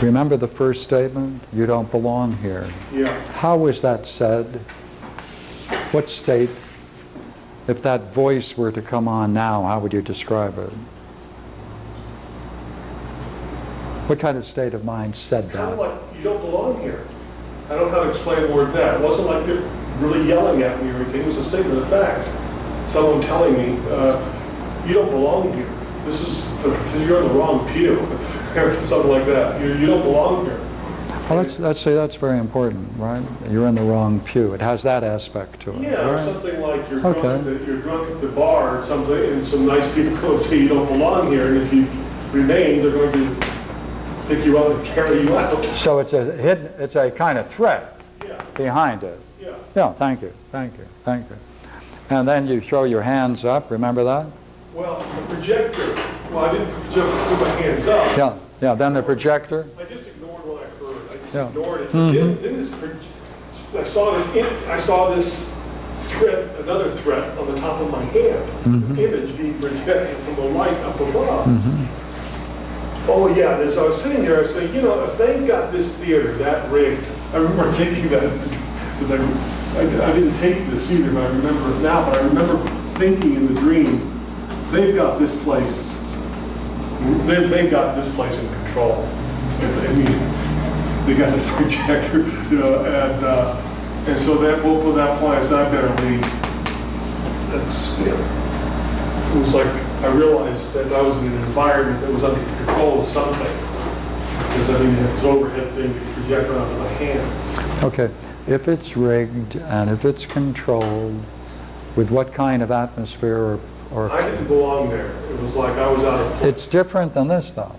Remember the first statement? You don't belong here. Yeah. How was that said? What state, if that voice were to come on now, how would you describe it? What kind of state of mind said Kind of that? like, you don't belong here. I don't know how to explain the word that. It wasn't like really yelling at me or anything. It was a statement of fact. Someone telling me, uh, you don't belong here. This is, is- you're in the wrong pew, or something like that. You, you don't belong here. Well, that's, that's, see, that's very important, right? You're in the wrong pew. It has that aspect to it. Yeah, or something like you're drunk, at the- you're drunk at the bar or something, and some nice people come and say you don't belong here, and if you remain, they're going to pick you up and carry you out. So it's a hidden, it's a kind of threat Yeah, behind it. Yeah. Yeah, thank you, thank you, thank you. And then you throw your hands up, remember that? Well, the projector, well, I didn't project- put my hands up. Yeah, yeah, then the projector, I just ignored what I heard. I just Yeah. ignored it. Mhm. Then, then this, I saw this, in- I saw this threat, another threat on the top of my hand. Mhm. Image being projected from the light up above. Mhm. Oh, yeah, as I was sitting there, I saying, you know, if they got this theater that rigged, I remember thinking that, because I, I I didn't take this either, but I remember it now, but I remember thinking in the dream, they've got this place, they, they've got this place in control. I mean, they got the projector, you know, and, uh, and so that, well, from that point, I said, I better leave. That's, you know, it was like, I realized that I was in an environment that was under control of something. Because I mean, this overhead thing gets projected onto my hand. okay. If it's rigged and if it's controlled, with what kind of atmosphere or, or I didn't belong there. It was like I was out of place. It's different than this, though.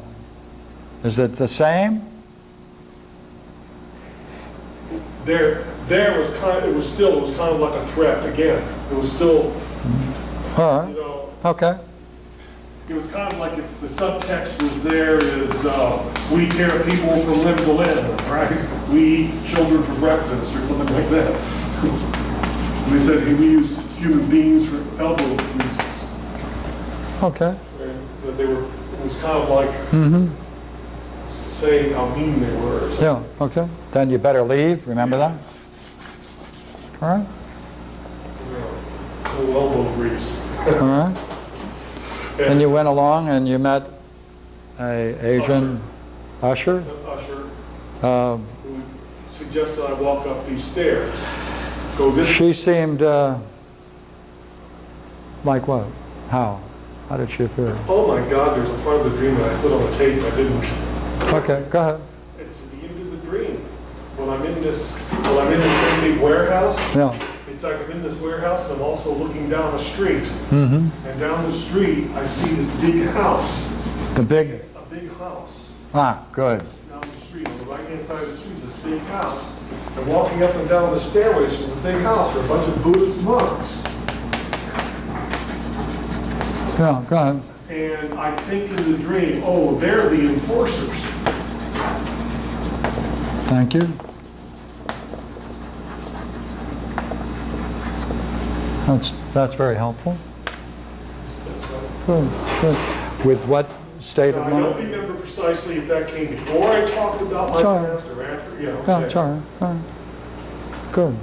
Is it the same? There, there was kind, Of, it was still, it was kind of like a threat again. It was still, All you know, okay. It was kind of like if the subtext was there is, uh, we tear people from limb to limb, right? We eat children for breakfast or something like that. They said, we use human beings for elbow grease. Okay. And that they were, it was kind of like Mm-hmm. saying how mean they were. Yeah, okay. Then you better leave, remember that? All right, know, elbow grease. all right. And you went along and you met a Asian usher? Usher, Um, who suggested I walk up these stairs, go this, She seemed, uh, like what? How? How did she appear? oh my God, there's a part of the dream that I put on the tape, I didn't. Okay, go ahead. It's the end of the dream. When I'm in this, when I'm in this big warehouse, Yeah. It's like I'm in this warehouse and I'm also looking down the street. Mm-hmm. And down the street, I see this big house, The big, a big house. ah, good. down the street, on the right-hand side of the street, this big house. And walking up and down the stairways to the big house are a bunch of Buddhist monks. Yeah, go ahead. And I think in the dream, oh, they're the enforcers. Thank you. That's, that's very helpful. Good, good. With what state Now, of I don't remember precisely if that came before I talked about my It's all right. past or after, you know. Yeah, it's all right, all right. Good.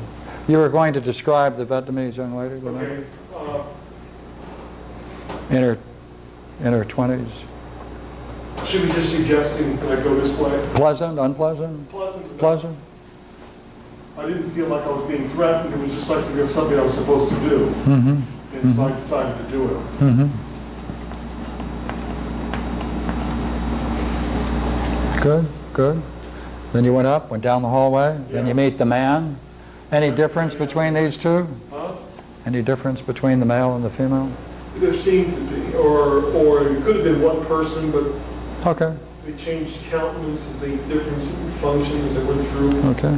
You were going to describe the Vietnamese young lady, remember? Okay, uh, In her, in her 20s? should we just suggesting that I go this way? Pleasant, unpleasant? Pleasant. Pleasant? I didn't feel like I was being threatened, it was just like it was something I was supposed to do. Mm-hmm, And so I decided to do it. mm-hmm. Good, good. Then you went up, went down the hallway, then you meet the man. Any difference between these two? Huh? Any difference between the male and the female? There seemed to be, or, or it could have been one person, but Okay, they changed countenances, they different functions that went through. okay.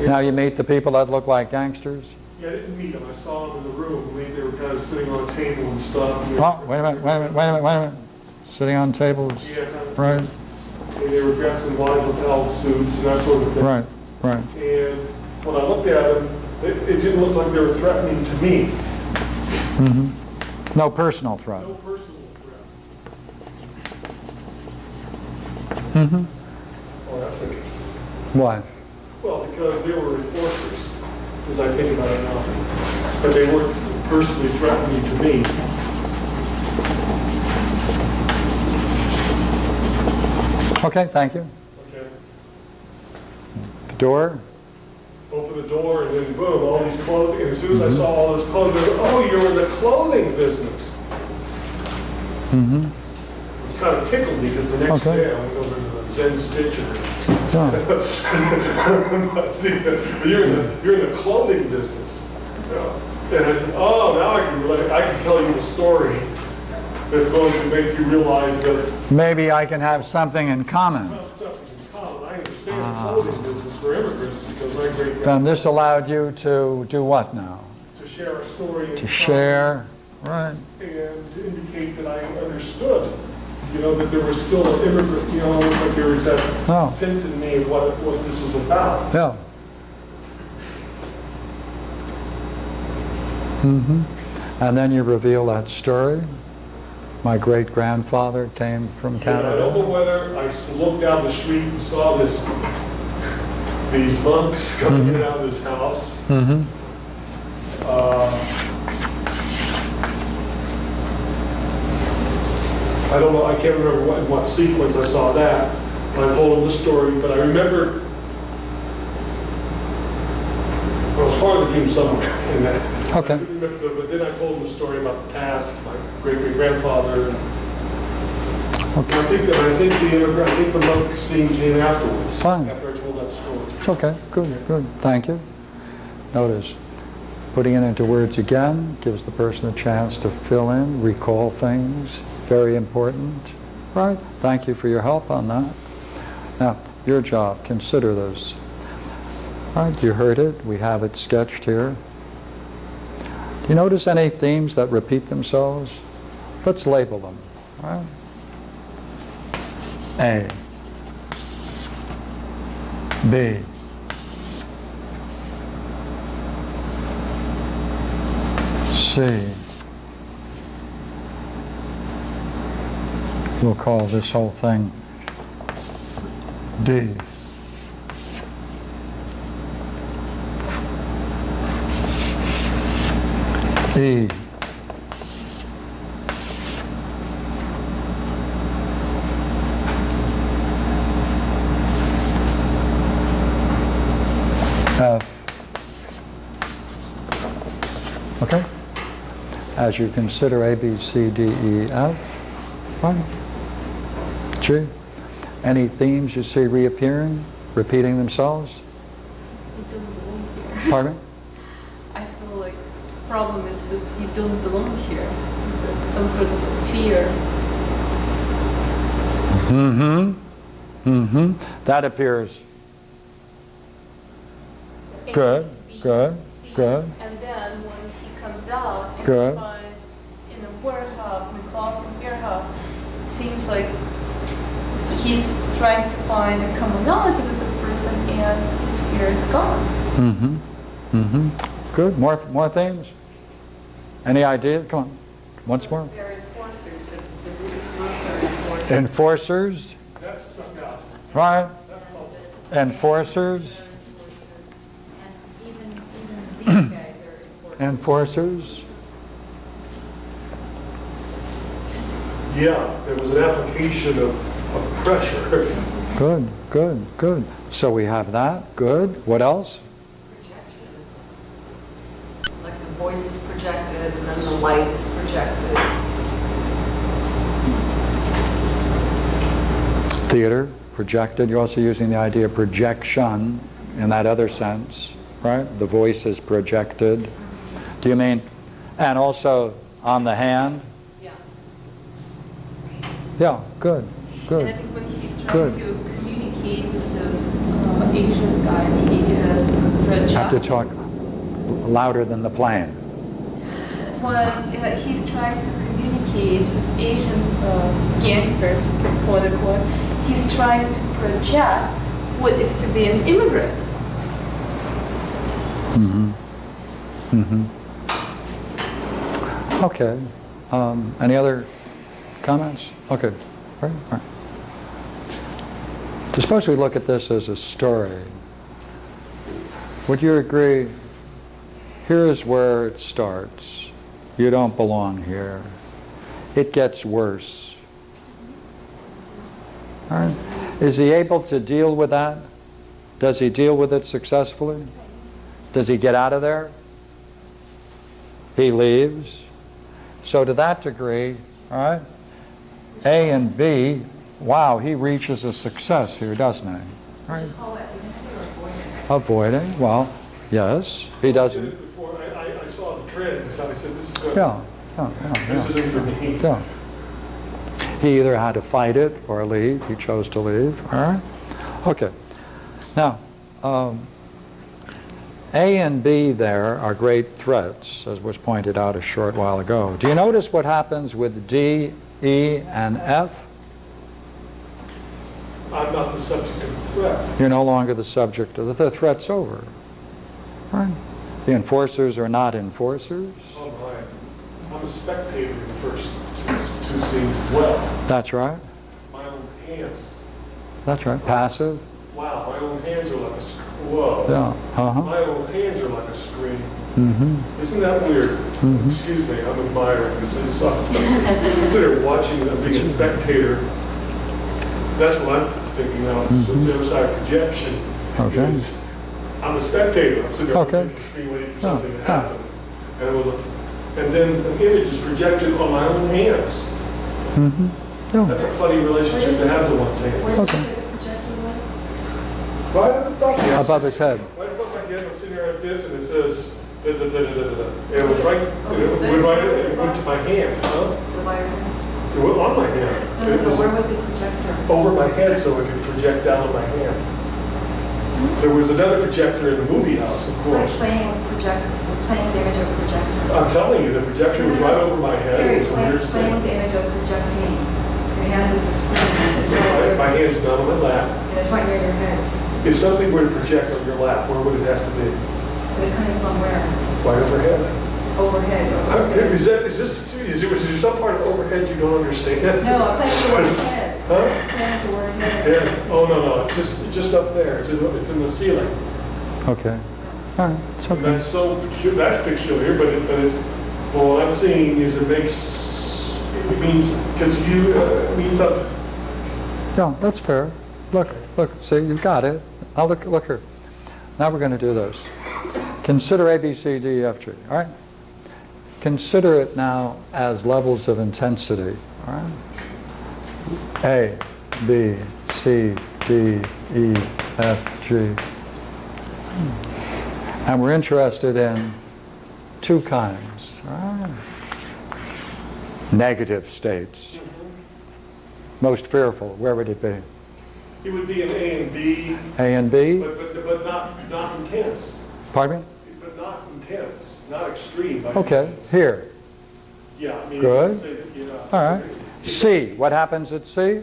Now you meet the people that look like gangsters? Yeah, I didn't meet them, I saw them in the room, they, they were kind of sitting on a table and stuff. and Oh, wait a minute, wait a minute, wait a minute, wait a minute. Sitting on tables, Yeah, kind of- right, and they were dressed in wide lapel suits and that sort of thing. right, right. And when I looked at them, it, it didn't look like they were threatening to me, Mm -hmm. No personal threat. no personal threat. Mm-hmm. Oh, that's interesting. Why? Well, because they were enforcers, as I think about it now. But they weren't personally threatening to me. Okay, thank you. Okay. The door? Open the door and then boom, all these clothing, and as soon as I saw all this clothing, I go, oh, you're in the clothing business. Mm-hmm. It kind of tickled me because the next Okay. day I went over to the Zen Stitcher. You're in the, you're in the clothing business. you know. And I said, oh, now I can, relate- I can tell you the story that's going to make you realize that Maybe I can have something in common. well, in common. I understand the clothing business for immigrants because my great Then this allowed you to do what now? to share a story. To common share, right? And to indicate that I understood, you know, that there was still an immigrant, you know, like there was Oh. that sense in me of what, what this was about. Yeah. Mm -hmm. And then you reveal that story. My great-grandfather came from And I don't Canada. know whether I looked down the street and saw this, these monks coming in out of this house. hmm Uh, I don't know, I can't remember what, in what sequence I saw that. I told him the story, but I remember, I was part of the team somewhere in that. Okay. Remember, But then I told him the story about the past, my great-great-grandfather. Okay. I think, that I think the immigrant, I think the monk scene came afterwards. Fine. After I told that story. It's okay, good, good, thank you. Notice, putting it into words again gives the person a chance to fill in, recall things, very important, right? Thank you for your help on that. Now, your job, consider this. Right, you heard it, we have it sketched here. Do you notice any themes that repeat themselves? Let's label them, right? A. B. C. We'll call this whole thing D. E. F. Okay? As you consider A, B, C, D, E, F, fine. G. Any themes you see reappearing, repeating themselves? You don't belong here. Pardon me? I feel like the problem is with you don't belong here. There's some sort of fear. Mm-hmm. Mm-hmm. That appears Good, B, good, C, good. And then when he comes out and Good. he finds in a warehouse, in a clothing warehouse, it seems like he's trying to find a commonality with this person and his fear is gone. Mm-hmm. Mm-hmm. Good. More, more themes? Any idea? Come on. Once more. They're enforcers, the the Buddhist monks are enforcers. Enforcers, That stuck out. right? Enforcers, And even, even these guys are enforcers. enforcers. Yeah, there was an application of, of pressure. Good, good, good. So we have that. Good. What else? Projections. Like the voice is projected and then the light is projected. Theater, projected. You're also using the idea of projection in that other sense, right? The voice is projected. Do you mean, and also on the hand? Yeah. Yeah, good, And I think when he's trying Good. to communicate with those uh, Asian guys, he is. Have to talk louder than the plane. when uh, he's trying to communicate with Asian uh, gangsters, quote unquote, he's trying to project what is to be an immigrant. Mm-hmm. Mm-hmm. Okay. Um, any other comments? Okay. All right. All right. Suppose we look at this as a story. Would you agree? Here is where it starts. You don't belong here. It gets worse. Right. Is he able to deal with that? Does he deal with it successfully? Does he get out of there? He leaves. So to that degree, all right, A and B, wow, he reaches a success here, doesn't he? right? Call that dignity or avoidance? Avoiding, well, yes, he doesn't, I, I, I saw the trend, I said, this is good. yeah, yeah, yeah, This yeah. isn't for me. Yeah. He either had to fight it or leave. He chose to leave. All right? Okay. Now, um, A and B there are great threats, as was pointed out a short while ago. Do you notice what happens with D, E, and F? I'm not the subject of the threat. You're no longer the subject of the, the threat's over. Right? The enforcers are not enforcers. Oh, my. I'm a spectator in the first two, two scenes as well. That's right. My own hands, That's right. Passive. wow, my own hands are like a, whoa. Yeah. Uh-huh. My own hands are like a screen. Mm-hmm. Isn't that weird? Mhm. Excuse me, I'm admiring this. I just saw something. Consider watching, uh, being a spectator. That's what I'm thinking now, so the other side projection. Mm-hmm. Okay. is, I'm a spectator, I'm sitting there Okay. looking at the screen waiting for Yeah, something to yeah. happen. And it was, a- and then an image is projected on my own hands. Mm-hmm. Yeah. That's a funny relationship to have to one's hands. Where did Okay. you say the projector? Right above me. Above his head. Right above my head, I'm sitting there like this, and it says, da, da, da, da, da, da. And it was right, and it went right, it went to my hand, huh? The wire? It went on my hand. No, It no, was where was the projector? over my head so it could project down on my hand. There was another projector in the movie house, of course. playing with projector, playing the image of projector. I'm telling you, the projector was right over my head. It was a playing, weird playing the image of projecting. Your hand is the screen, So My my hand's not on my lap. and it's right near your head. If something were to project on your lap, where would it have to be? But it's coming from where? Right overhead. Overhead. Is that, is this, is there, is there some part of overhead you don't understand? No, I'm playing with the word head. Huh? Playing the word head. Yeah, oh, no, no, it's just, it's just up there, it's in, the- it's in the ceiling. Okay. All right. It's okay. that's so, pecu- that's peculiar, but it, but it, well, what I'm seeing is it makes, it means, because you, uh, it means that, Yeah, that's fair. Look, look, see, you've got it. Now look, look here. Now we're going to do this. Consider A, B, C, D, F, G, all right? Consider it now as levels of intensity, all right? A, B, C, D, E, F, G. And we're interested in two kinds, all right? Negative states. Most fearful, where would it be? it would be an A and B, A and B? but, but, but not, not intense, Pardon me? but not intense, not extreme. any Okay, here. Yeah, I mean. Good. say that, you know, All right. C, what happens at C?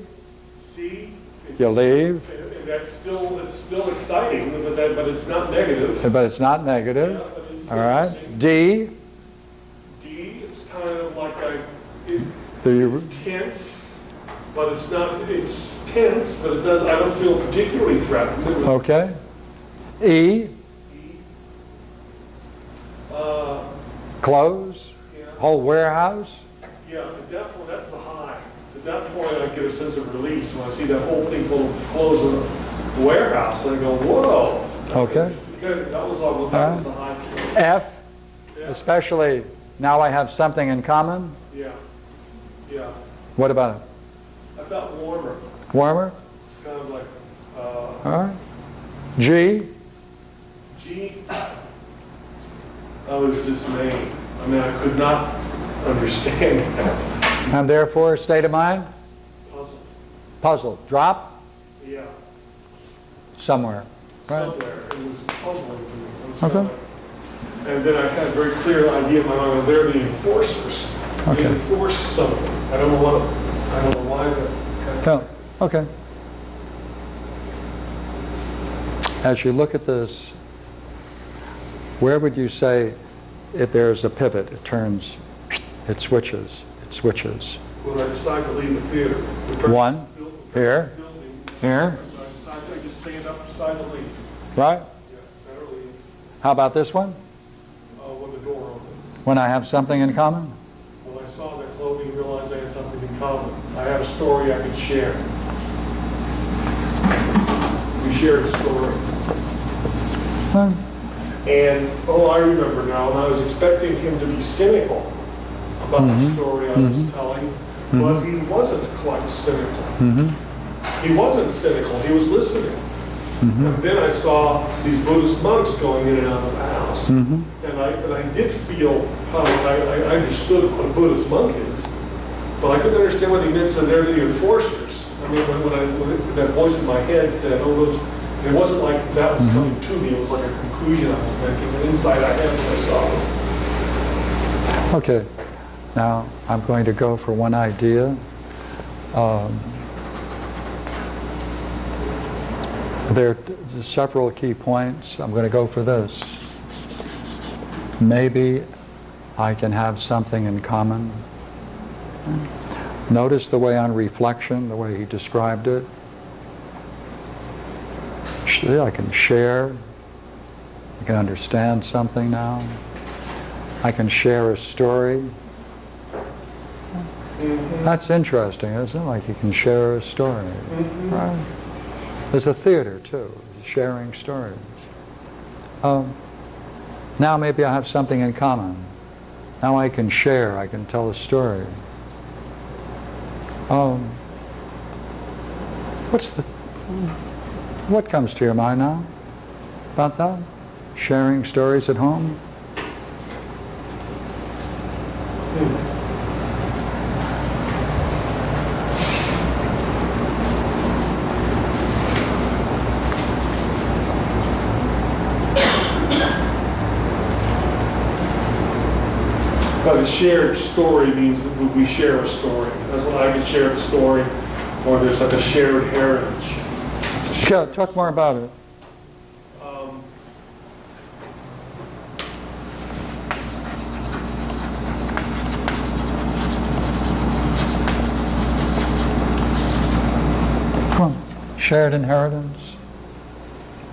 C. You leave, that's still, it's still exciting, but that, but it's not negative. but it's not Yeah, negative. but it's All right. D, D, it's kind of like a, it, it's tense, but it's not, it's tense, but it does, I don't feel particularly threatened. Okay. E, Uh, clothes, yeah, whole warehouse. yeah, at that point, that's the high. At that point, I get a sense of release when I see that whole thing full of clothes in the warehouse, and I go, whoa. Okay. Good, That was, all- that was the high. F, Yeah, especially now I have something in common. yeah, yeah. What about it? I felt warmer. Warmer? It's kind of like, uh, All right. G, G, I was dismayed. I mean, I could not understand that and therefore state of mind? puzzle. Puzzled. Drop Yeah, somewhere. Right. somewhere, it was puzzling to me. Okay. And then I had a very clear idea in my mind, they're the enforcers. Okay. They enforce something. I don't know what, I don't know why that. No, okay. As you look at this, where would you say if there's a pivot, it turns, it switches, it switches? When I decide to leave the theater. the One, here. building, Here, I decide, I just stand up, decide to leave. right? Yeah, leave, How about this one? uh, when the door opens. When I have something in common? When I saw their clothing, realized I had something in common. I had a story I could share. We shared a story. Hmm, And, oh, I remember now, and I was expecting him to be cynical about the Mhm. story I was mm-hmm. telling, mm-hmm. but he wasn't quite cynical. Mm-hmm. He wasn't cynical, he was listening. And then I saw these Buddhist monks going in and out of the house. And I, and I did feel, kind of, I, I understood what a Buddhist monk is, but I couldn't understand what he meant, so they're the enforcers. I mean, when, when I, when that voice in my head said, oh, those, it wasn't like that was coming to me, it was like a conclusion I was making, an insight I had when I saw them. Okay, now I'm going to go for one idea. Um, There are several key points. I'm going to go for this. Maybe I can have something in common. Notice the way on reflection, the way he described it. I can share. I can understand something now. I can share a story. That's interesting, isn't it? Like you can share a story. Right? There's a theater too, sharing stories. Um, now maybe I have something in common. Now I can share, I can tell a story. Um, what's the, what comes to your mind now about that? Sharing stories at home? But a shared story means that we- share a story. That's what I can share a story, or there's like a shared heritage. Yeah, talk more about it. Um, Come on. Shared inheritance.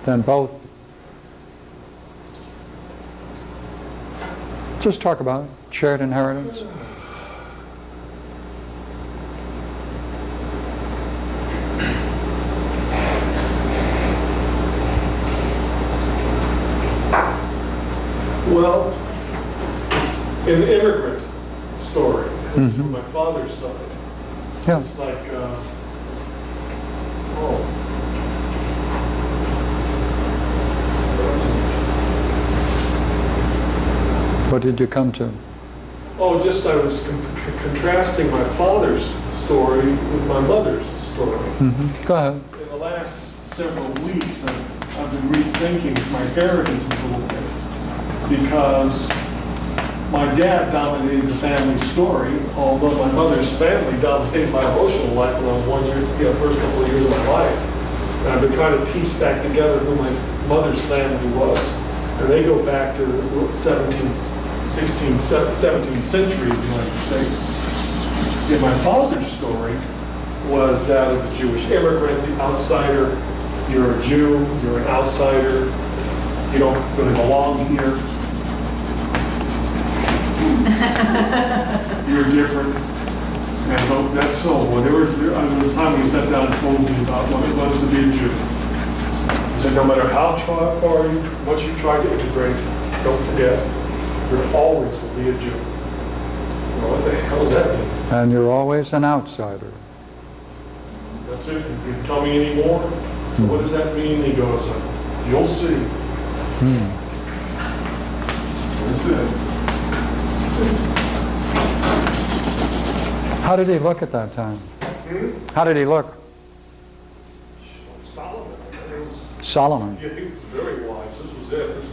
Then both. Just talk about it. Shared inheritance. Well, it's an immigrant story, it's from my father's side. Yeah. It's like, uh, oh. What did you come to? Oh, just I was con- con- contrasting my father's story with my mother's story. hmm Go ahead. In the last several weeks, I've I've been rethinking my heritage a little bit because my dad dominated the family story, although my mother's family dominated my emotional life for the one year, first couple of years of my life. And I've been trying to piece back together who my mother's family was. And they go back to the 17th, 16th, 17th century of the United States. And my father's story was that of the Jewish immigrant, the outsider. You're a Jew, you're an outsider, you don't really belong here. You're different. And tho- that's so, whatever, there was a time when he sat down and told me about what it was to be a Jew. He said, no matter how far you, what you try to integrate, don't forget, there always will be a Jew. Well, what the hell does that mean? And you're always an outsider. That's it. You can tell me any more? So what does that mean? He goes, you'll see. Hmm. That's it. How did he look at that time? How did he look? Solomon, was, Solomon. yeah, he was very wise. This was it. This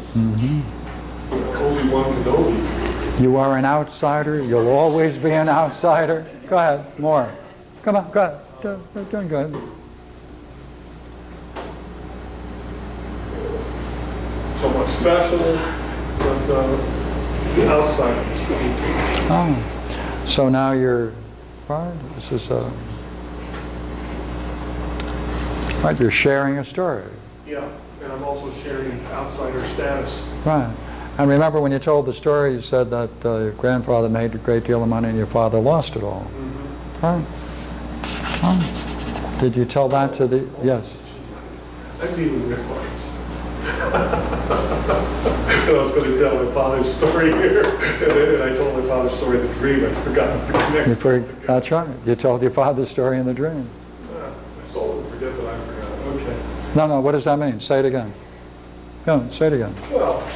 was Obi-Wan Kenobi. You are an outsider. You'll always be an outsider. Go ahead, more. Come on, go ahead. Doing good. Somewhat special, but uh, the outsider. Oh, so now you're, right, this is a, right, you're sharing a story. Yeah, and I'm also sharing outsider status. Right. And remember when you told the story, you said that uh, your grandfather made a great deal of money and your father lost it all all. Right. Oh. Did you tell that to the, yes. I meet with. And I was going to tell my father's story here, and then I told my father's story in the dream, I forgot to connect. You for, that's right. You told your father's story in the dream. Ah, My soul will forget that I forgot, okay. No, no, what does that mean? Say it again. No, say it again. Well,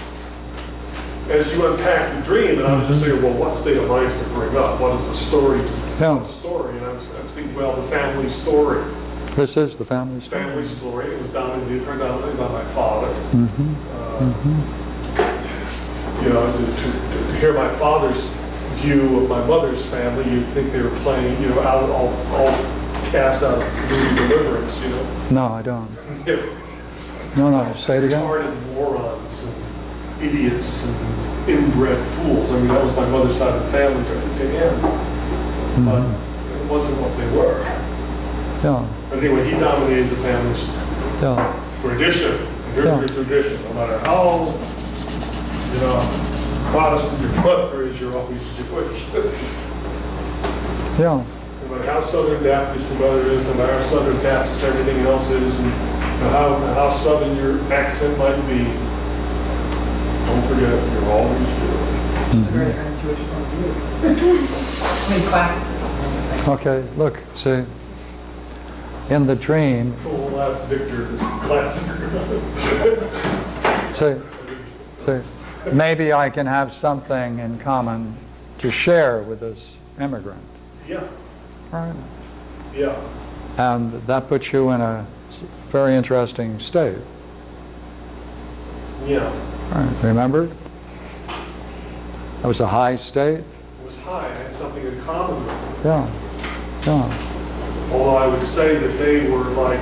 as you unpack the dream, and I was just thinking, well, what state of mind to bring up? What is the story? Yeah. What story? And I was, I was thinking, well, the family story. This is the family story. Family story. It was dominated predominantly by my father. Mm -hmm. Uh, You know, to, to, to hear my father's view of my mother's family, you'd think they were playing, you know, out all, all cast out of movie Deliverance, you know. No, I don't. No, no, say it again. Retarded morons and idiots and inbred fools. I mean, that was my mother's side of the family to him. Mm-hmm. But it wasn't what they were. Yeah, But anyway, he dominated the family's yeah, tradition. And Here's Yeah. your tradition, no matter how, you know, Protestant your mother is, you're always Jewish. yeah, No matter how Southern Baptist your mother is, no matter how Southern Baptist everything else is, and you know, how, how Southern your accent might be, don't forget, you're always Jewish. Very un-Jewish point view. Classic. okay, look, see, in the dream, The last Victor, classic. see, see, maybe I can have something in common to share with this immigrant, Yeah, right? yeah. And that puts you in a very interesting state, Yeah, right? Remember? That was a high state? it was high, I had something in common with them. Yeah, yeah, Although I would say that they were like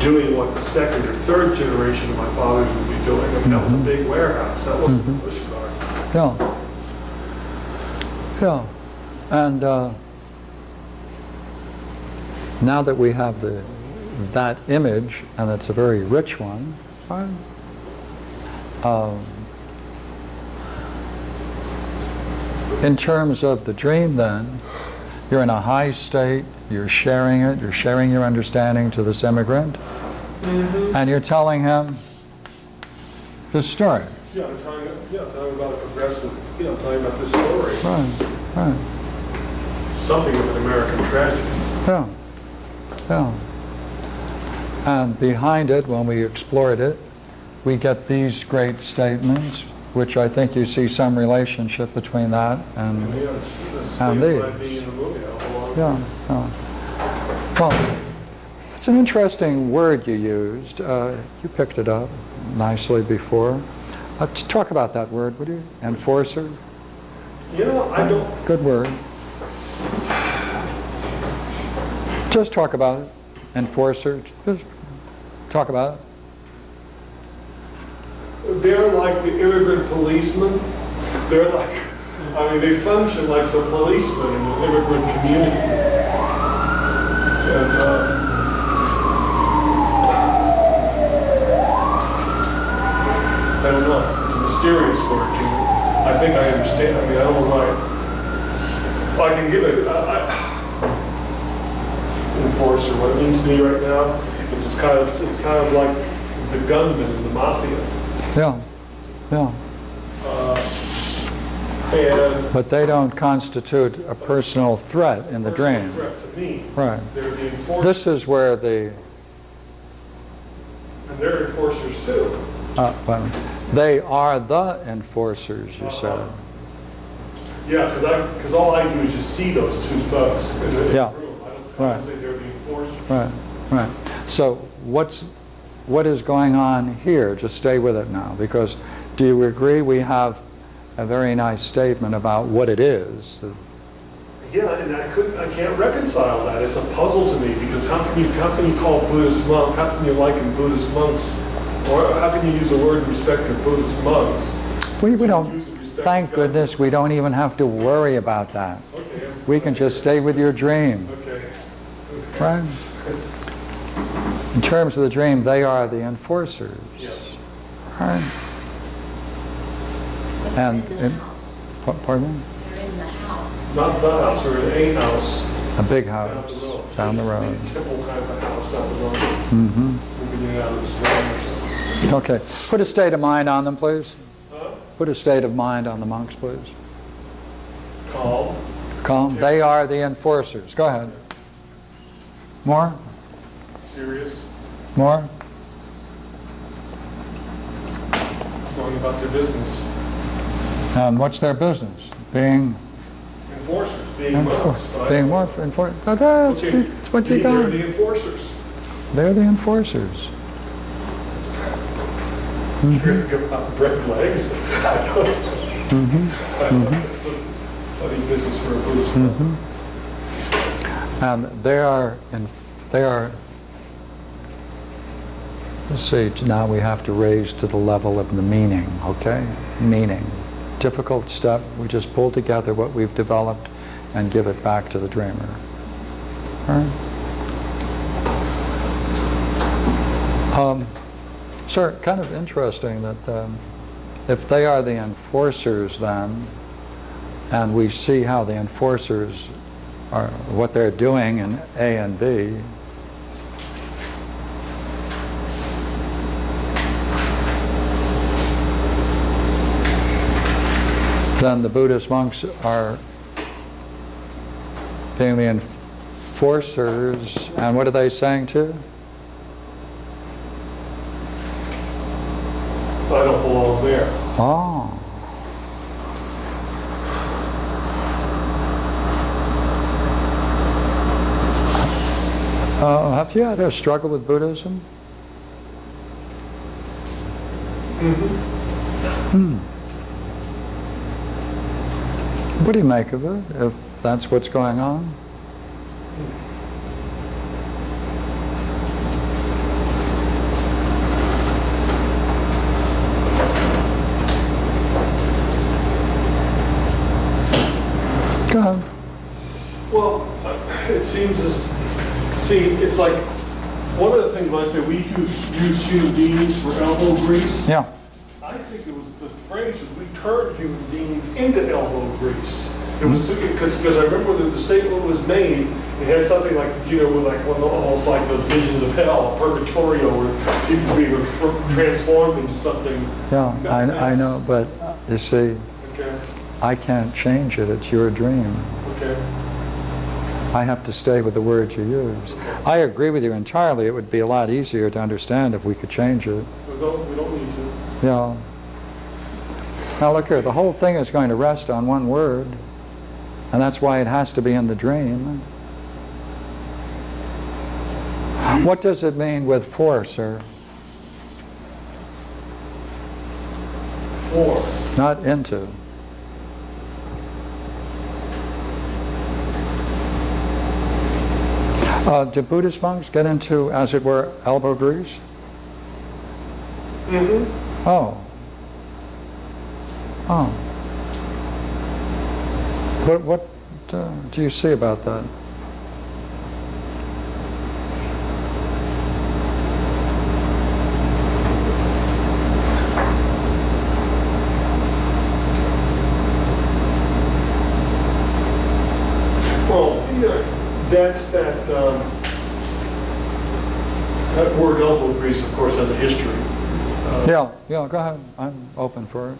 doing what the second or third generation of my fathers would be doing. I mean, that was a big warehouse, that wasn't a push car. yeah. Yeah, and uh, now that we have the, that image, and it's a very rich one, right? Um, in terms of the dream then, you're in a high state, you're sharing it, you're sharing your understanding to this immigrant, and you're telling him the story. Yeah, I'm telling, yeah, telling about a progressive, you know, telling about this story, Right, right. something of an American tragedy. Yeah, yeah. And behind it, when we explored it, we get these great statements, which I think you see some relationship between that and, Yeah, it's- it's And the these. being in the movie, yeah, yeah. Well, it's an interesting word you used. Uh, You picked it up nicely before. Let's talk about that word, would you? Enforcer? You know, I don't, Good word. Just talk about it. Enforcer, just talk about it. They're like the immigrant policeman. They're like, I mean, they function like the policemen in the immigrant community. And, uh, I don't know, it's a mysterious word to me. I think I understand, I mean, I don't know why. I can give it, I, I, enforcer, what it means to me right now, it's just kind of, it's kind of like the gunman in the mafia. Yeah, yeah. And But they don't constitute a personal threat in the dream. threat to me. Right. They're the enforcers, This is where the, and they're enforcers too. uh, they are the enforcers, you said. Yeah, because all I do is just see those two thugs in the the Yeah. room. I don't, Right. say they're the enforcers. Right, right. So what's, what is going on here? Just stay with it now, because do you agree we have a very nice statement about what it is? Yeah, and I couldn't, I can't reconcile that. It's a puzzle to me because how can you, how can you call Buddhist monk, how can you liken Buddhist monks, or how can you use the word in respect to Buddhist monks? We, we don't, Use it in respect thank God. goodness, we don't even have to worry about that. Okay. We can just stay with your dream, Okay. right? In terms of the dream, they are the enforcers, Yes. right? And, in the and- house. pa- pardon? They're in the house. Not the house or a house A big down the house, road. down the road. Typical kind of a house down the road. hmm Okay. Put a state of mind on them, please. Huh? Put a state of mind on the monks, please. Calm. Calm. They are the enforcers. Go ahead. More? serious, More? going about their business. And what's their business? Being, Enforcers, being monks. being more, enfor- oh, that's, Okay, that's what you got. They're the enforcers. They're the enforcers. Give out bread legs. Mm-hmm. Funny business for a. And they are, in, they are, let's see, now we have to raise to the level of the meaning, okay? Meaning. Difficult step, we just pull together what we've developed and give it back to the dreamer. All right? Um, Sir, kind of interesting that um, if they are the enforcers then, and we see how the enforcers are, what they're doing in A and B, then the Buddhist monks are being the enforcers, and what are they saying too? I don't belong there. Oh. Uh, have you had a struggle with Buddhism? Hmm. What do you make of it, if that's what's going on? Go ahead. Well, uh, it seems as, see, it's like, one of the things when I say we use, use human beings for elbow grease, Yeah. I think it was, the phrase was we turned human beings into elbow grease. It was, because, because I remember that the statement was made, it had something like, you know, like, one, almost like those visions of hell, purgatorio, where people being tr- transformed into something. Yeah, I, I know, but uh, you see, Okay, I can't change it. It's your dream. okay. I have to stay with the words you use. I agree with you entirely. It would be a lot easier to understand if we could change it. We don't, we don't need to. Yeah. Now look here, the whole thing is going to rest on one word, and that's why it has to be in the dream. What does it mean with for, sir? Four. Not into. Uh, do Buddhist monks get into, as it were, elbow grease? Mm-hmm. Oh. Oh. What, what uh, do you see about that? Well, yeah, that's that, um, that word elbow grease, of course, has a history. Uh, Yeah, yeah, go ahead. I'm open for it.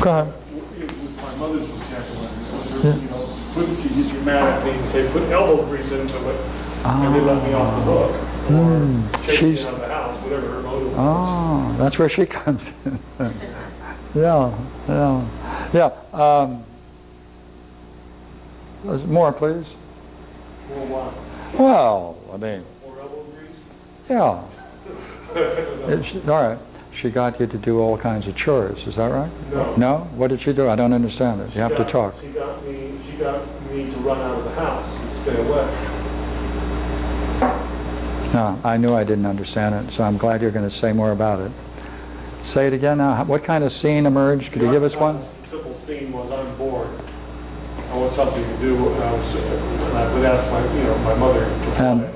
Go ahead. With my mother's vocabulary, you know, put, you get mad at me and say, put elbow grease into it, and they let me off the hook. Or chase me she's- out of the house, whatever her motive was. Oh, that's where she comes in. yeah, yeah, yeah. Um, more, please. Well, I mean, For elbow grease? yeah. It's, all right. She got you to do all kinds of chores. Is that right? No. No? What did she do? I don't understand it. You have to talk. She got me, she got me to run out of the house and stay away. No, I knew I didn't understand it, so I'm glad you're going to say more about it. Say it again now. What kind of scene emerged? Could you give us one? Scene was I'm bored. I want something to do, and I was, and I would ask my, you know, my mother to play.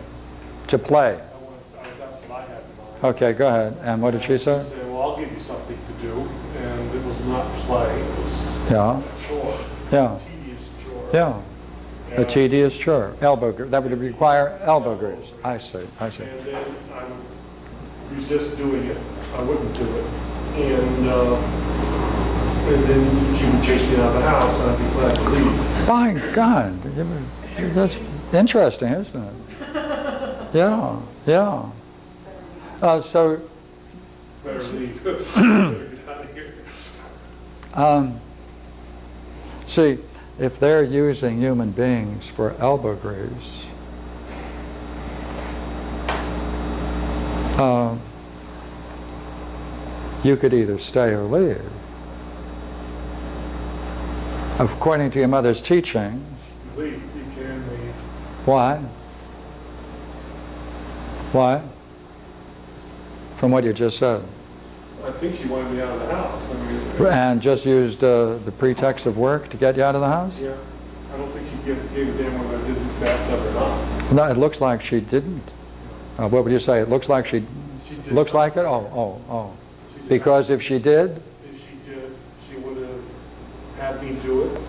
To play. I want, I- that's what I had in mind. Okay, go ahead. And what did she say? Say, well, I'll give you something to do, and it was not play, it was Yeah, a chore, yeah, tedious chore. yeah. And- tedious chore. Elbow, that would require elbow grease. I see, I see. And then I would resist doing it, I wouldn't do it. And, uh, and then she would chase me out of the house, and I'd be glad to leave. My God, that's interesting, isn't it? Yeah, yeah. Uh, so, Better leave. Better get out of here. um, see, if they're using human beings for elbow grease, uh, you could either stay or leave. According to your mother's teachings, Leave, you can leave. why? Why? From what you just said. I think she wanted me out of the house. I mean, And just used uh, the pretext of work to get you out of the house? yeah, I don't think she gave, gave a damn whether I did the bathtub or not. No, it looks like she didn't. Uh, What would you say? It looks like she, She looks not. like it? Oh, oh, oh. Because if she did, not. If she did, she would have had me do it.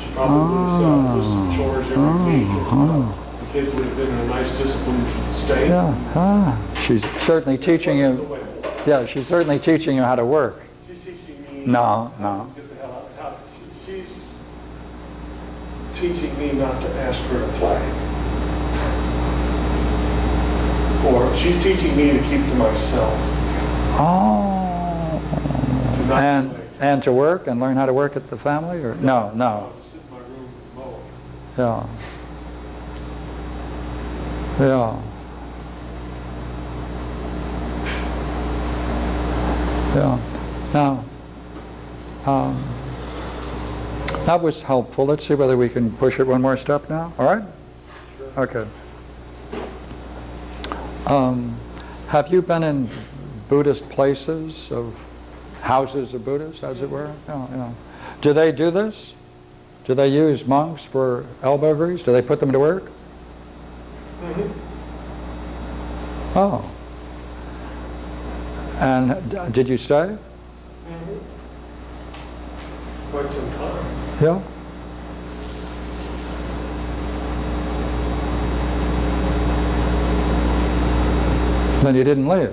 She probably would have said, this chores every week. and, uh, The kids would have been in a nice disciplined state. yeah, ah, she's certainly teaching you, yeah, she's certainly teaching you how to work. She's teaching me. No, how no. to Get the hell out, she- she's teaching me not to ask her to play. Or she's teaching me to keep to myself, Oh. to not And. And to work and learn how to work at the family or, no, no, To sit in my room and mow. yeah. Yeah. Yeah. Now, um, that was helpful. Let's see whether we can push it one more step now. All right? Okay. Um, have you been in Buddhist places of houses of Buddhists, as it were? Yeah, yeah. Do they do this? Do they use monks for elbow grease? Do they put them to work? Mm-hmm. Oh. And did you stay? Mm-hmm. Quite some time. Yeah. Then you didn't leave.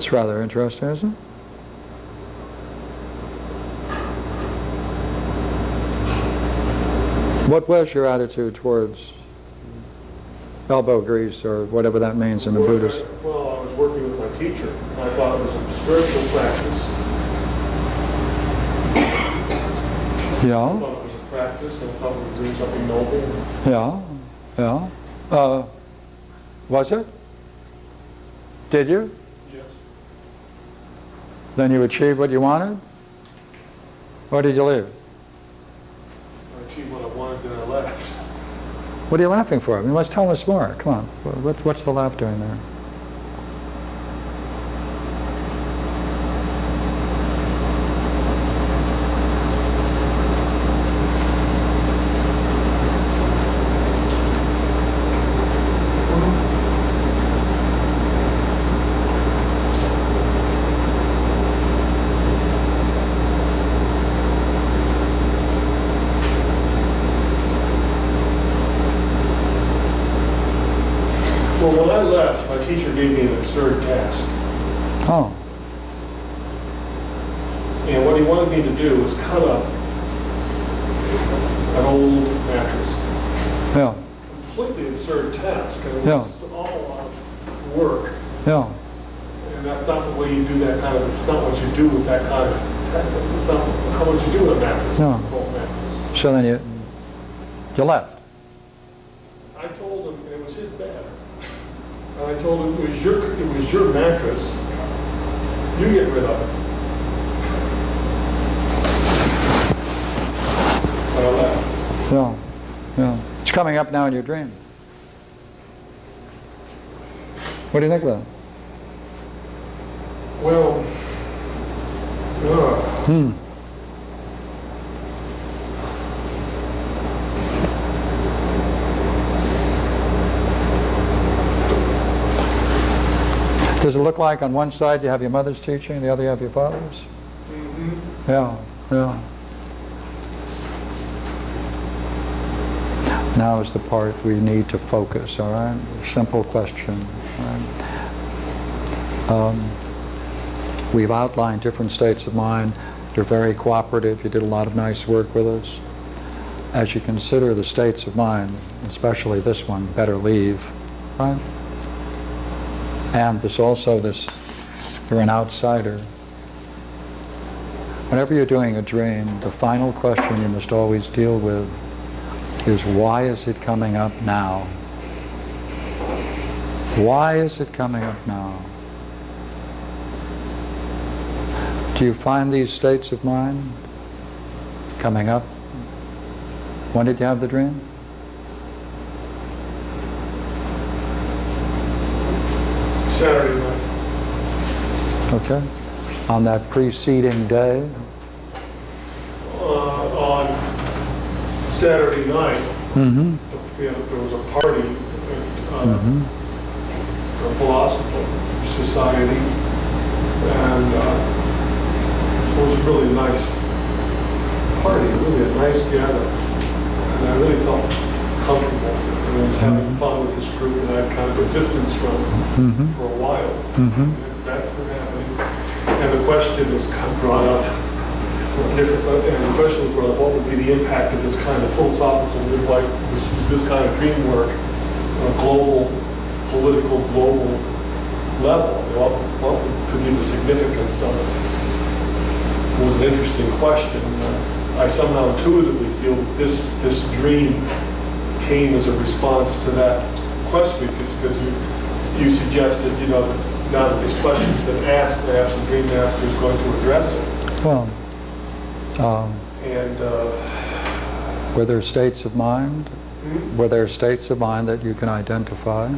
That's rather interesting, isn't it? What was your attitude towards elbow grease or whatever that means in the Buddhist? Well, I was working with my teacher. I thought it was a spiritual practice. I Yeah, thought it was a practice, and I thought we were doing something noble. yeah, yeah. Uh, was it? Did you? Then you achieved what you wanted? Or did you leave? I achieved what I wanted, then I left. What are you laughing for? I mean, let's tell us more. Come on. What, what's the laugh doing there? Well, when I left, my teacher gave me an absurd task. Oh, And what he wanted me to do was cut up an old mattress. yeah, Completely absurd task. and It Yeah. was all a lot of work. yeah. And that's not the way you do that kind of, it's not what you do with that kind of, it's not how what you do with a mattress, No. an old mattress. So then you, you left. I told him it was his bed. And I told him it was your, it was your mattress. You get rid of it. And I left. Yeah, yeah. It's coming up now in your dream. What do you think of that? Well, uh, Hmm. Does it look like on one side you have your mother's teaching, the other you have your father's? Yeah, yeah. Now is the part we need to focus, all right? Simple question. right? Um, We've outlined different states of mind. You're very cooperative. You did a lot of nice work with us. As you consider the states of mind, especially this one, better leave, right? And this also, this, you're an outsider. Whenever you're doing a dream, the final question you must always deal with is why is it coming up now? Why is it coming up now? Do you find these states of mind coming up? When did you have the dream? Saturday night. Okay. On that preceding day? Uh, on Saturday night, Mm-hmm. you know, there was a party at uh, Mm-hmm. the Philosopher Society, and uh, it was a really nice party, really a nice gathering. And I really felt comfortable, and I was having fun with this group that I'd kind of put distance from Mm-hmm. for a while. Mm-hmm. And That's the happening. And the question was kind of brought up, different, and the question was brought up, what would be the impact of this kind of philosophical, like, this, this kind of dream work on a global, political, global level? What, what could be the significance of it? It was an interesting question. I somehow intuitively feel that this, this dream came as a response to that question, because, you, you suggested, you know, now that this question's been asked, perhaps the dream master is going to address it. Well, um, And, uh, were there states of mind? Were there states of mind that you can identify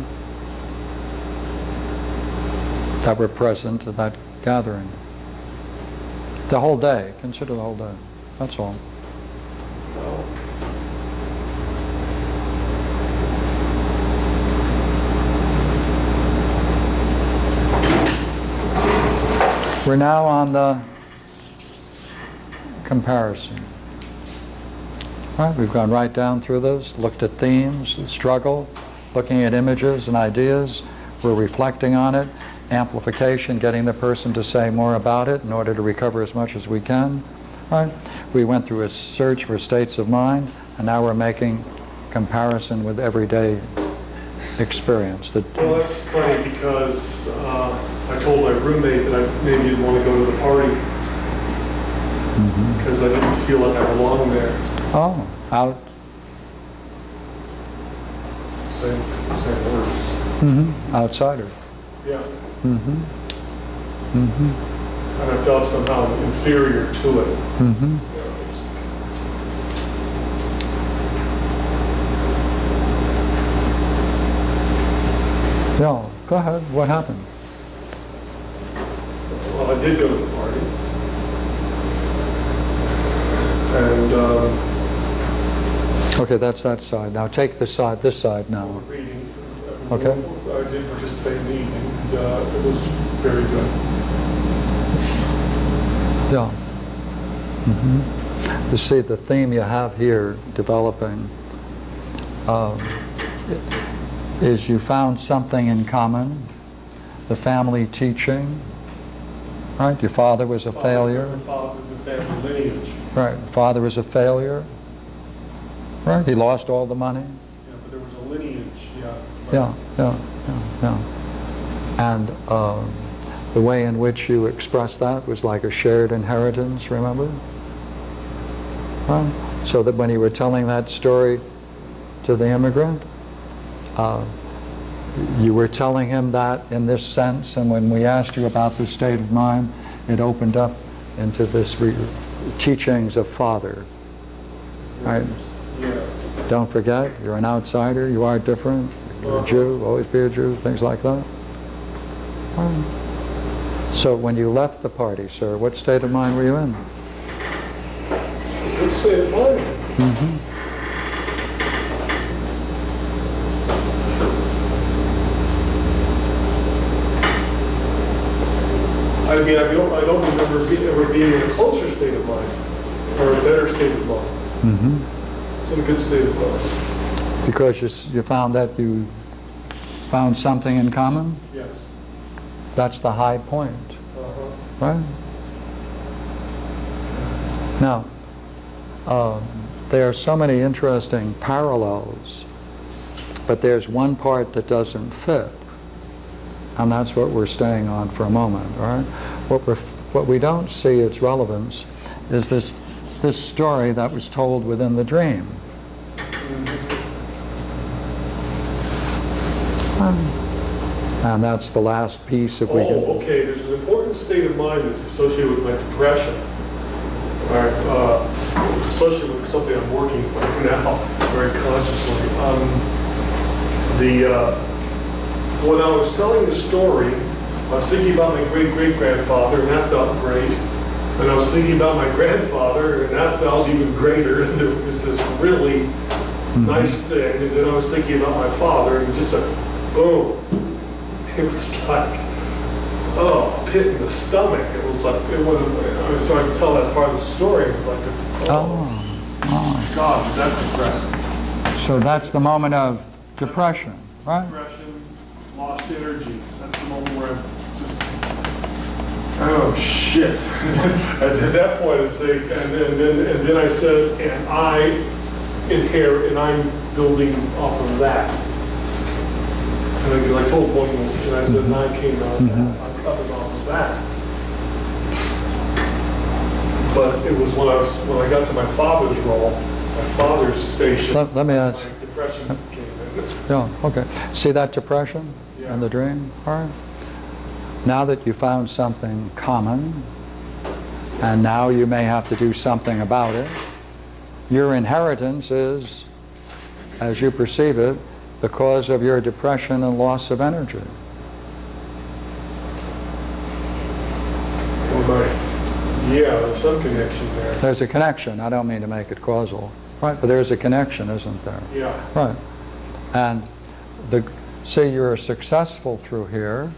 that were present at that gathering? The whole day, consider the whole day, that's all. We're now on the comparison. All right, we've gone right down through those, looked at themes, struggle, looking at images and ideas. We're reflecting on it, amplification, getting the person to say more about it in order to recover as much as we can. All right, we went through a search for states of mind, and now we're making comparison with everyday experience. The- well, that's funny because uh, I told my roommate that I maybe didn't want to go to the party Because I didn't feel like I belonged there. Oh, out, Same, same words. Mm-hmm. outsider. Yeah. Mm Mhm. Mm Mhm. And I felt somehow inferior to it. Mm Mhm. Yeah, go ahead, what happened? Well, I did go to the party. And um, Okay, that's that side. Now take the side, this side now. reading. Okay. I did participate in the evening, and uh, it was very good. Yeah. Mhm. You see, the theme you have here developing um, is you found something in common, the family teaching, right? Your father was a failure. Father, the family lineage. Right, father was a failure. Right, he lost all the money. Yeah, but there was a lineage, yeah. Yeah, yeah, yeah, yeah. And um, the way in which you expressed that was like a shared inheritance, remember? Right? So that when you were telling that story to the immigrant, uh, you were telling him that in this sense, and when we asked you about the state of mind, it opened up into this re- teachings of father. Right? Yeah. Don't forget, you're an outsider, you are different, you're a Jew, always be a Jew, things like that. So when you left the party, sir, what state of mind were you in? Good state of mind. Mm-hmm. I mean, I don't, I don't remember be- ever being in a closer state of mind, or a better state of mind. Mm-hmm. It's in a good state of mind. Because you, you found that you found something in common? Yes. That's the high point. Uh-huh. right? Now, um, there are so many interesting parallels, but there's one part that doesn't fit. And that's what we're staying on for a moment, all right? What, we're, what we don't see its relevance is this, this story that was told within the dream. And that's the last piece if we Oh, can... okay, there's an important state of mind that's associated with my depression. Right, uh, associated with something I'm working on now, very consciously. Um, the, uh, when I was telling the story, I was thinking about my great-great-grandfather, and that felt great. And I was thinking about my grandfather, and that felt even greater. And There was this really mm-hmm. nice thing. And then I was thinking about my father, and just a boom. It was like, oh, pit in the stomach. It was like, it was, I was trying to tell that part of the story. It was like, a, oh, Oh, oh. God, was that depressing. oh. So that's the moment of depression, right? Depression, lost energy. That's the moment where I'm just, oh, shit. and at that point, I say, and then, and then, and then I said, and I inherit, and I'm building off of that. And I, 'cause I told one, and I said, and I came out of that, mm-hmm. I'm coming off of that. But it was when I was, when I got to my father's role, my father's station. Let- let me ask- Depression came in. Yeah, okay. See that depression In the dream? Right. Now that you found something common, and now you may have to do something about it, your inheritance is, as you perceive it, the cause of your depression and loss of energy. Well, Yeah, there's some connection there. There's a connection. I don't mean to make it causal, right? But there's a connection, isn't there? Yeah. Right. And the, see, you're successful through here,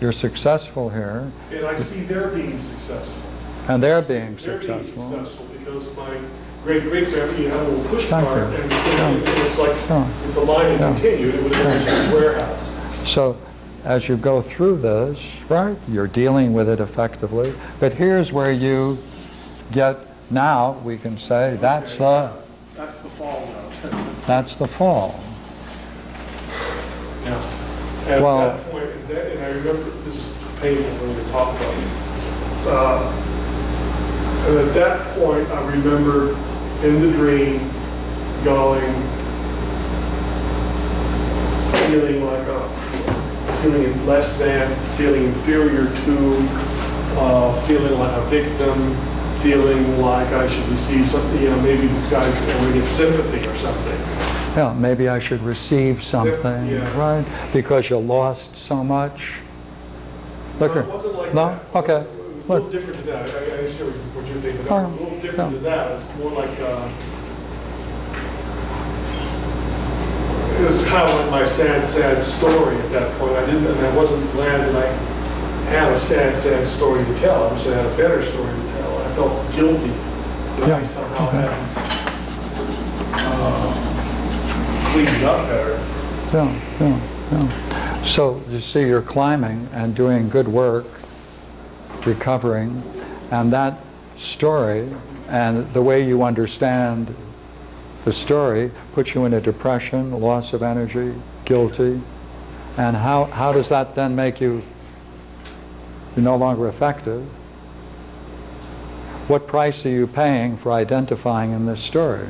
you're successful here, And I see they're being successful. and they're being They're being successful. successful because my great-great-grandpa, you had a little push Thank cart you. and it's like, Yeah. if the line had Yeah. continued, it would have been a warehouse. So as you go through this, right, you're dealing with it effectively. But here's where you get, now we can say, that's the, That's the fall note. that's the fall. Yeah. And Well- at that point, and that- and I remember, this is when we talk about it. Uh, And at that point, I remember in the dream going, feeling like a, feeling less than, feeling inferior to, uh, feeling like a victim, feeling like I should receive something, you know, maybe this guy's going to get sympathy or something. Yeah, maybe I should receive something, Yeah. right? Because you lost so much. Look No, it wasn't like No? that. Okay. It was a little Look. different than that. I, I understand what you're thinking, Oh, it was a little different than that. It's more like, uh, it was kind of like my sad, sad story at that point. I didn't, and I wasn't glad that I had a sad, sad story to tell. I wish I had a better story to tell. I felt guilty that I Yeah. somehow hadn't, uh, cleaned up better. Yeah, yeah, yeah. So you see, you're climbing and doing good work, recovering, and that story and the way you understand the story puts you in a depression, loss of energy, guilty. And how, how does that then make you you're no longer effective? What price are you paying for identifying in this story?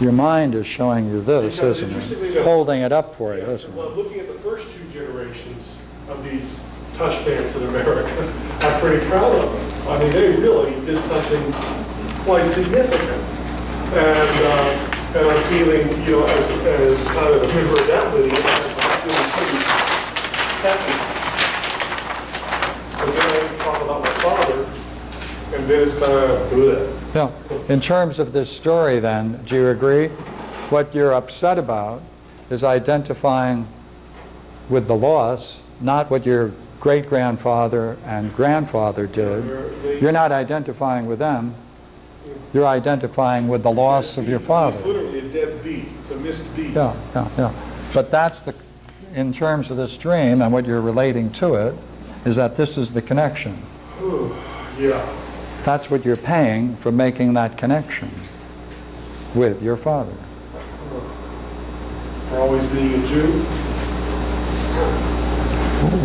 Your mind is showing you this, isn't it? enough- Holding it up for you, Yeah, isn't Well, it? looking at the first two generations of these touch bands in America, I'm pretty proud of them. I mean, they really did something quite significant. And, uh, and I'm feeling, you know, as, as kind of a member of that lineage, I'm feeling pretty happy. But then I talk about my father, and then it's kind of, bleh. Yeah. In terms of this story then, do you agree? What you're upset about is identifying with the loss, not what your great-grandfather and grandfather did. You're not identifying with them. You're identifying with the loss of your father. It's literally a dead beat. It's a missed beat. Yeah, yeah, yeah. But that's the, in terms of this dream and what you're relating to it, is that this is the connection. Yeah, That's what you're paying for making that connection with your father. for always being a Jew.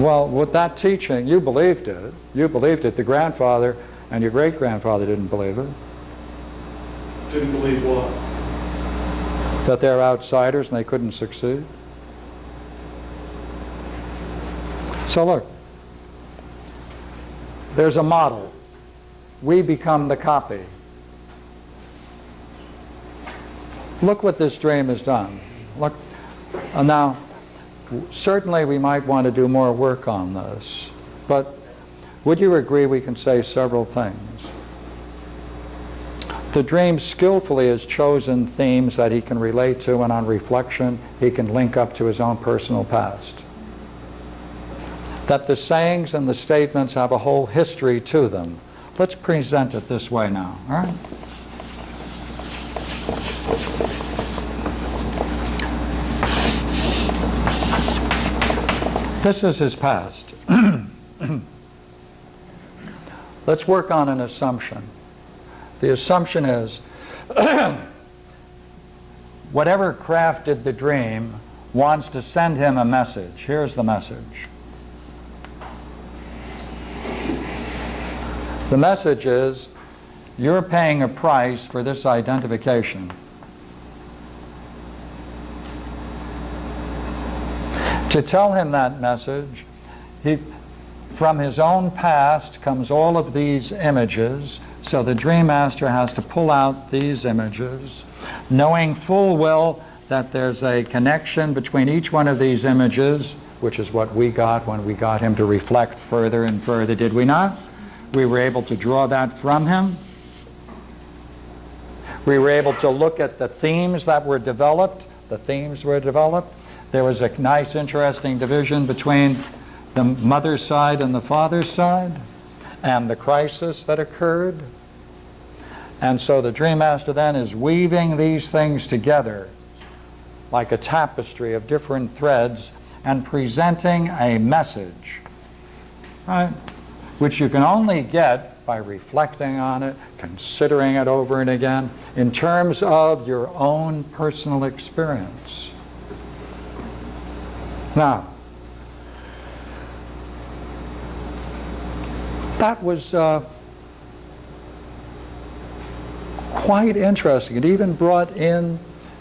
Well, with that teaching, you believed it. You believed it. The grandfather and your great-grandfather didn't believe it. Didn't believe what? That they're outsiders and they couldn't succeed. So look, there's a model. We become the copy. Look what this dream has done. Look, uh, now, certainly we might want to do more work on this, but would you agree we can say several things? The dream skillfully has chosen themes that he can relate to, and on reflection, he can link up to his own personal past. That the sayings and the statements have a whole history to them. Let's present it this way now, all right? This is his past. Let's work on an assumption. The assumption is whatever crafted the dream wants to send him a message. Here's the message. The message is you're paying a price for this identification. To tell him that message, he, from his own past comes all of these images, so the dream master has to pull out these images, knowing full well that there's a connection between each one of these images, which is what we got when we got him to reflect further and further, did we not? We were able to draw that from him. We were able to look at the themes that were developed. The themes were developed. There was a nice, interesting division between the mother's side and the father's side, and the crisis that occurred. And so the Dream Master then is weaving these things together like a tapestry of different threads and presenting a message, right? Which you can only get by reflecting on it, considering it over and again, in terms of your own personal experience. Now, that was uh, quite interesting. It even brought in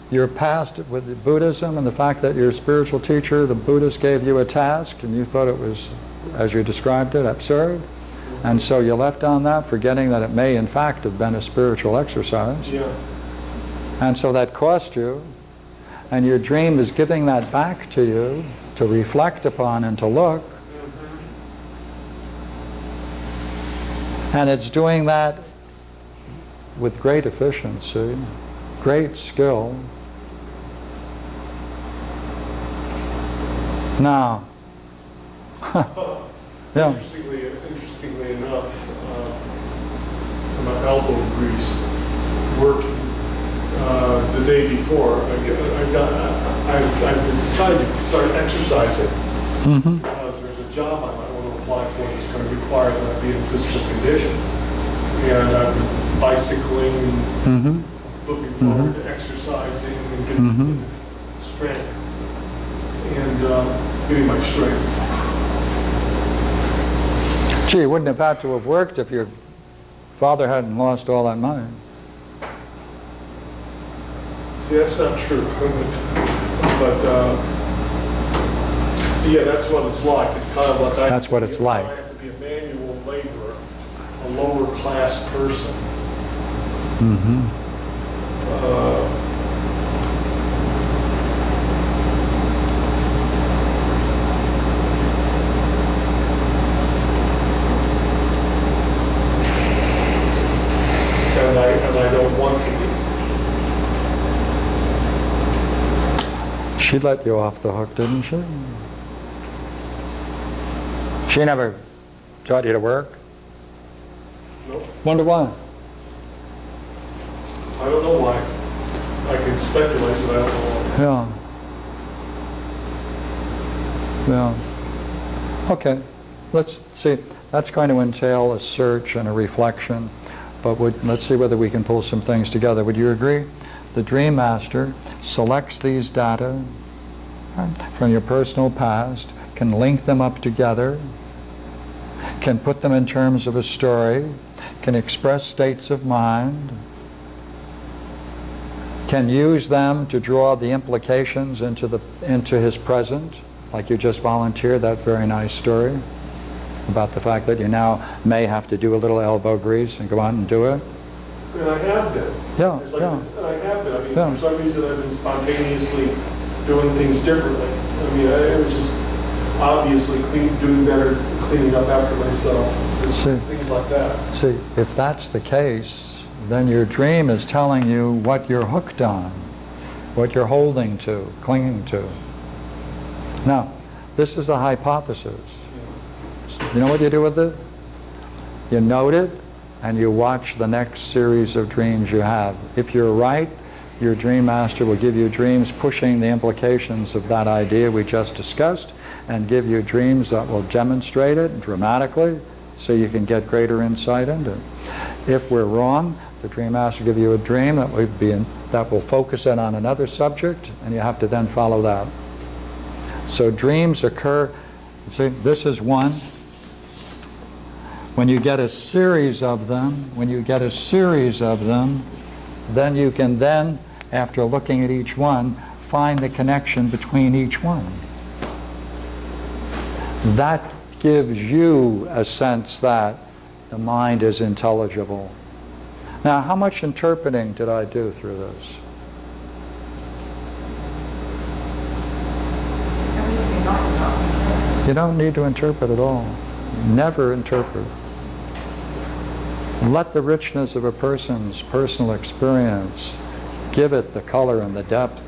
your past with Buddhism and the fact that your spiritual teacher, the Buddhist, gave you a task and you thought it was, as you described it, absurd. And so you left on that, forgetting that it may in fact have been a spiritual exercise. Yeah. And so that cost you. And your dream is giving that back to you to reflect upon and to look. Mm-hmm. And it's doing that with great efficiency, great skill. Now, oh, yeah, Interestingly, interestingly enough, uh, my elbow grease working uh, the day before, I got, I got, I, I decided to start exercising. hmm Because there's a job I might want to apply for that's going to require that I be in physical condition. And I've been bicycling, hmm looking forward to exercising and getting Mhm. strength. And uh, getting my strength. Gee, wouldn't have had to have worked if your father hadn't lost all that money. See, that's not true. But, uh, yeah, that's what it's like. It's kind of like I. That's what it's like. I have to be a manual laborer, a lower class person. hmm Uh, And I, and I don't want to be. She let you off the hook, didn't she? She never taught you to work? No, Wonder why? I don't know why. I can speculate, but I don't know why. Yeah. Yeah. Okay. let's see, that's going to entail a search and a reflection, but would, let's see whether we can pull some things together. Would you agree? The Dream Master selects these data from your personal past, can link them up together, can put them in terms of a story, can express states of mind, can use them to draw the implications into, the, into his present, like you just volunteered that very nice story about the fact that you now may have to do a little elbow grease and go out and do it. And I have been. Yeah, It's like, yeah. I have been, I mean, Yeah. for some reason I've been spontaneously doing things differently. I mean, I was just obviously clean, doing better, cleaning up after myself, See. things like that. See, if that's the case, then your dream is telling you what you're hooked on, what you're holding to, clinging to. Now, this is a hypothesis. You know what you do with it? You note it, and you watch the next series of dreams you have. If you're right, your dream master will give you dreams pushing the implications of that idea we just discussed and give you dreams that will demonstrate it dramatically so you can get greater insight into it. If we're wrong, the dream master will give you a dream that will, be in, that will focus in on another subject and you have to then follow that. So dreams occur, see, this is one. When you get a series of them, when you get a series of them, then you can then, after looking at each one, find the connection between each one. That gives you a sense that the mind is intelligible. Now, how much interpreting did I do through this? You don't need to interpret at all. Never interpret. Let the richness of a person's personal experience give it the color and the depth.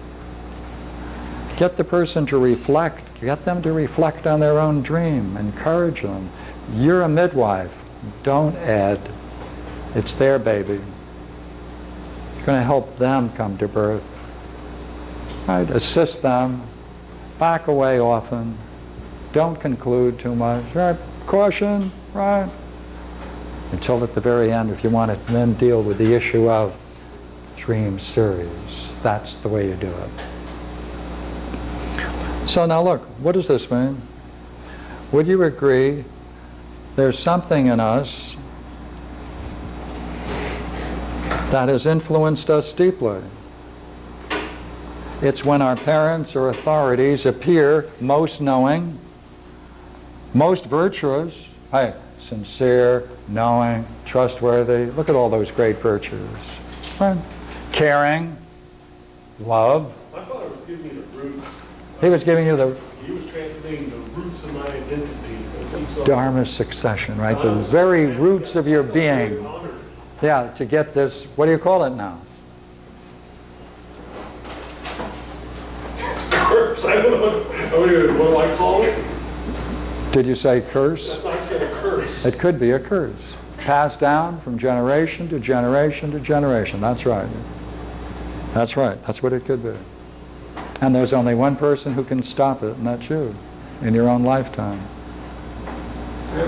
Get the person to reflect. Get them to reflect on their own dream. Encourage them. You're a midwife. Don't add. It's their baby. You're going to help them come to birth. Right? Assist them. Back away often. Don't conclude too much. Right? Caution. Right? Until at the very end, if you want to then deal with the issue of dream series. That's the way you do it. So now look, what does this mean? Would you agree there's something in us that has influenced us deeply? It's when our parents or authorities appear most knowing, most virtuous, hey, sincere, knowing, trustworthy. Look at all those great virtues. Right? Caring, love. My father was giving me the roots, He was giving you the he was translating the roots of my identity as he saw. Dharma succession, right? The very roots of your being. Yeah, to get this, what do you call it now? Curse, I don't know, what- what do I call it? Did you say curse? That's why I said a curse. It could be a curse. Passed down from generation to generation to generation. That's right. That's right. That's what it could be. And there's only one person who can stop it, and that's you, in your own lifetime.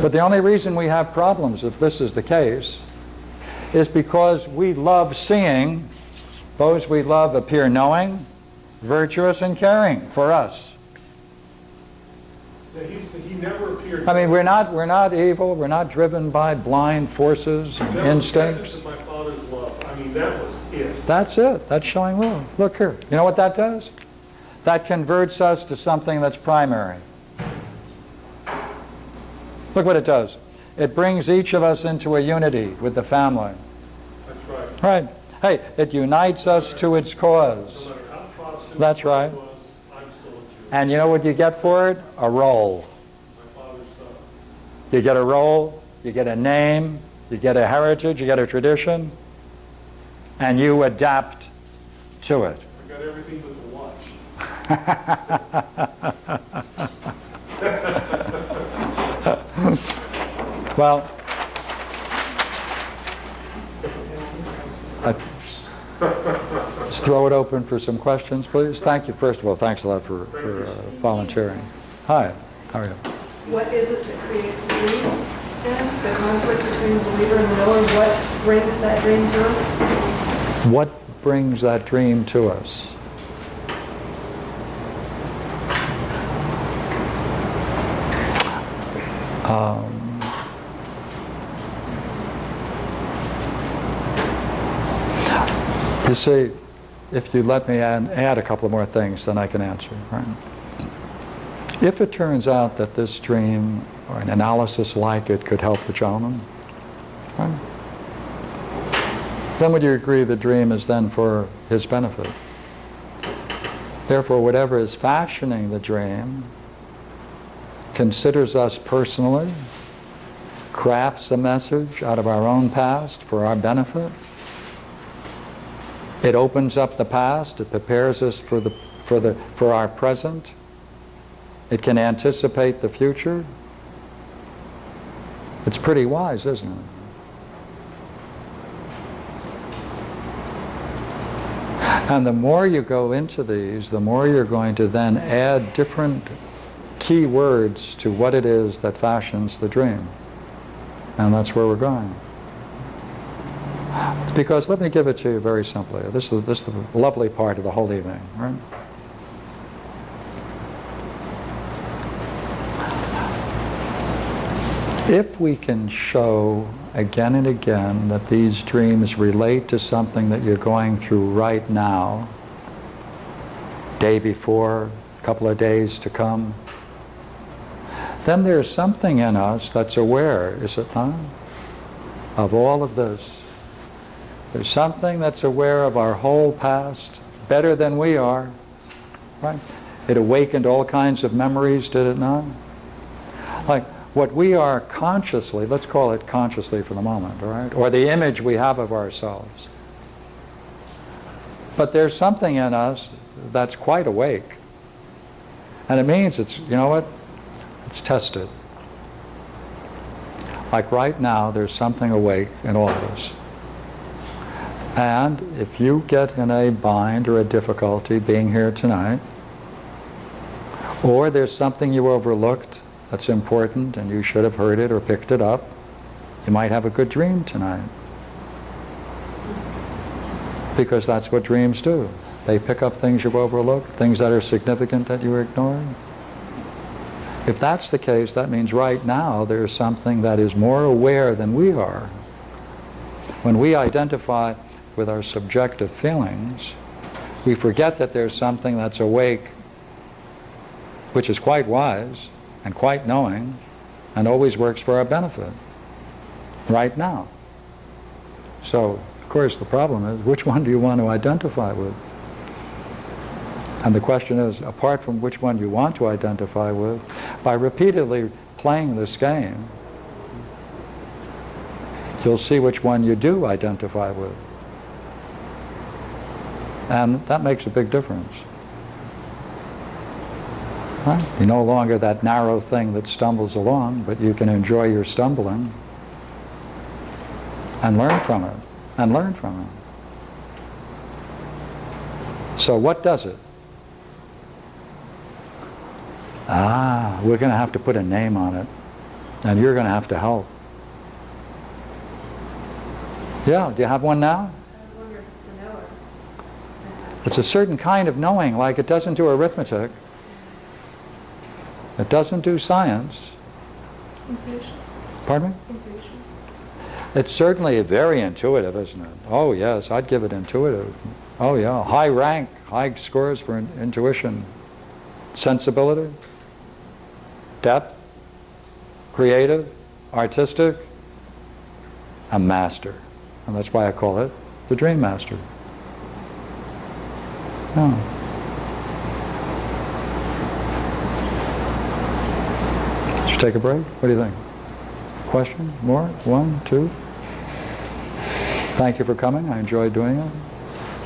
But the only reason we have problems, if this is the case, is because we love seeing those we love appear knowing, virtuous, and caring for us. He, never appeared. I mean, we're not, we're not evil, we're not driven by blind forces and That was the essence instincts. my father's love. I mean, that was. That's it, that's showing love. Look here, you know what that does? That converts us to something that's primary. Look what it does. It brings each of us into a unity with the family. That's right. Right. Hey, it unites us to its cause. matter how Protestant That's right. was, I'm still a Jew. And you know what you get for it? A role. My father's son. You get a role, you get a name, you get a heritage, you get a tradition, and you adapt to it. I got everything but the watch. Well, I- let's throw it open for some questions, please. Thank you, first of all, thanks a lot for for, uh, volunteering. Hi, how are you? what is it that creates the the conflict between the believer and the knower, what brings that dream to us? What brings that dream to us? Um, you see, if you let me add, add a couple more things, then I can answer. Right? If it turns out that this dream or an analysis like it could help the gentleman, right? Then would you agree the dream is then for his benefit? Therefore, whatever is fashioning the dream considers us personally, crafts a message out of our own past for our benefit. It opens up the past, it prepares us for, the, for, the, for our present. It can anticipate the future. It's pretty wise, isn't it? And the more you go into these, the more you're going to then add different key words to what it is that fashions the dream. And that's where we're going. Because let me give it to you very simply. This is, this is the lovely part of the whole evening, right? If we can show again and again that these dreams relate to something that you're going through right now, day before, a couple of days to come, then there's something in us that's aware, is it not, of all of this. There's something that's aware of our whole past better than we are, right? It awakened all kinds of memories, did it not? Like what we are consciously, let's call it consciously for the moment, all right? Or the image we have of ourselves. But there's something in us that's quite awake. And it means it's, you know what? It's tested. Like right now, there's something awake in all of us. And if you get in a bind or a difficulty being here tonight, or there's something you overlooked that's important and you should have heard it or picked it up, you might have a good dream tonight. Because that's what dreams do. They pick up things you've overlooked, things that are significant that you were ignoring. If that's the case, that means right now there's something that is more aware than we are. When we identify with our subjective feelings, we forget that there's something that's awake, which is quite wise and quite knowing, and always works for our benefit, right now. So, of course, the problem is, which one do you want to identify with? And the question is, apart from which one you want to identify with, by repeatedly playing this game, you'll see which one you do identify with. And that makes a big difference. Right? You're no longer that narrow thing that stumbles along, but you can enjoy your stumbling and learn from it, and learn from it. So what does it? Ah, we're going to have to put a name on it, and you're going to have to help. Yeah, do you have one now? I wonder if it's the knower. It's a certain kind of knowing, like it doesn't do arithmetic. It doesn't do science. Intuition. Pardon me? Intuition. It's certainly very intuitive, isn't it? Oh yes, I'd give it intuitive. Oh yeah, high rank, high scores for in- intuition. Sensibility, depth, creative, artistic, a master. And that's why I call it the dream master. Yeah. Should take a break? What do you think? Question? More? One? Two? Thank you for coming. I enjoyed doing it.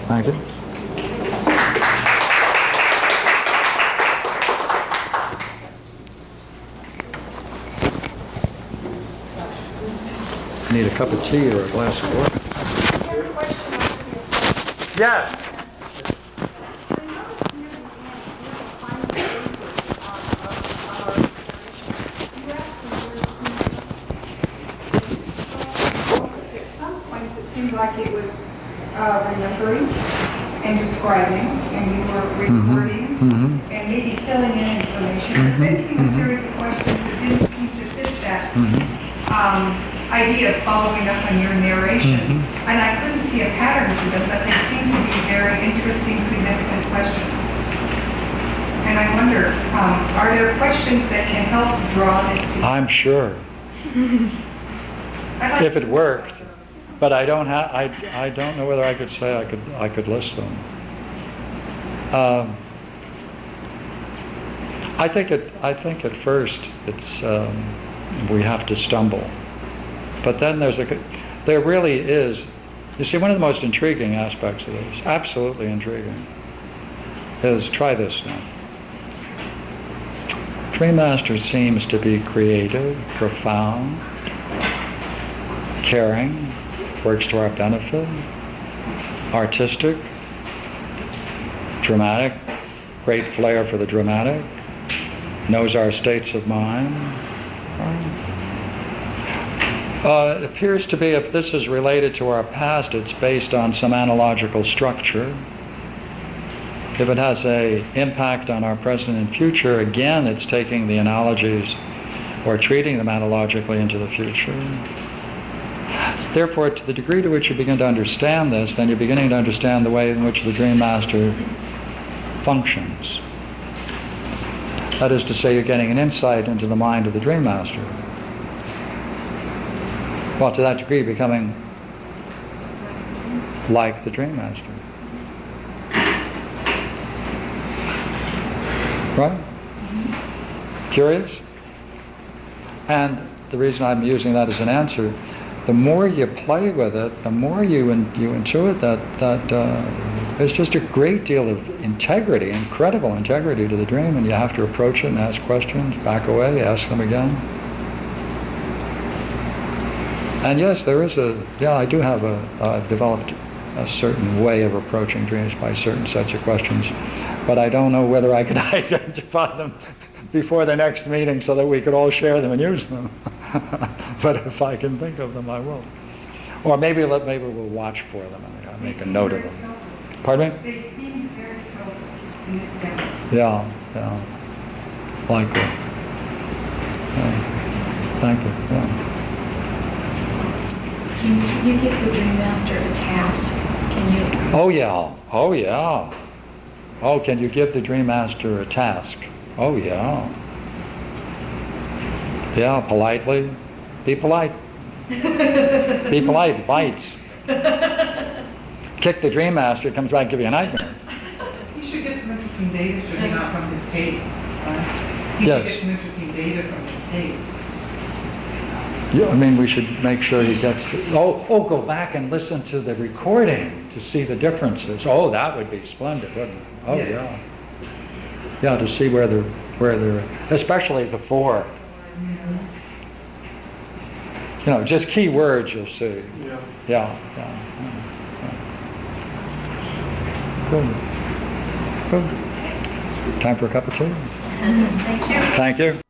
Thank you. Need a cup of tea or a glass of water? Yes. like it was uh, remembering and and you were recording, Mhm. and maybe filling in information, but then came a series of questions that didn't seem to fit that um, idea of following up on your narration. And I couldn't see a pattern to them, but they seemed to be very interesting, significant questions. And I wonder, um, are there questions that can help draw this to? I'm sure, like if it worked, but I don't have, I, I don't know whether I could say I could, I could list them. Um, I think it, I think at first, it's, um, we have to stumble. But then there's a, there really is, you see, one of the most intriguing aspects of this, absolutely intriguing, is try this now. Dream Master seems to be creative, profound, caring, works to our benefit, artistic, dramatic, great flair for the dramatic, knows our states of mind. Uh, it appears to be, if this is related to our past, it's based on some analogical structure. If it has a impact on our present and future, again, it's taking the analogies or treating them analogically into the future. Therefore, to the degree to which you begin to understand this, then you're beginning to understand the way in which the Dream Master functions. That is to say, you're getting an insight into the mind of the Dream Master. Well, to that degree, becoming like the Dream Master. Right? Curious? And the reason I'm using that as an answer, the more you play with it, the more you in, you intuit that that uh, there's just a great deal of integrity, incredible integrity to the dream, and you have to approach it and ask questions, back away, ask them again. And yes, there is a yeah, I do have a I've developed a certain way of approaching dreams by certain sets of questions, but I don't know whether I could identify them before the next meeting so that we could all share them and use them. but if I can think of them, I will. Or maybe maybe we'll watch for them and I'll make a note of them. Pardon me? They seem very skillful in this demo. Yeah, yeah. Likely. Yeah. Thank you. Yeah. Can you give the Dream Master a task? Can you, Oh yeah. Oh yeah. Oh, can you give the Dream Master a task? Oh yeah. Yeah, politely. Be polite. Be polite. Bites. Kick the Dream Master, comes back and give you a nightmare. He should get some interesting data, should he not, from his tape? uh, He should Yes. get some interesting data from his tape. Yeah, I mean, we should make sure he gets the, oh, oh, go back and listen to the recording to see the differences. Oh, that would be splendid, wouldn't it? Oh, Yes. yeah. Yeah, to see where they're, where they're, especially the four. You know, just key words you'll see. Yeah. Yeah, yeah. yeah. Good. Good. Time for a cup of tea? thank you. Thank you.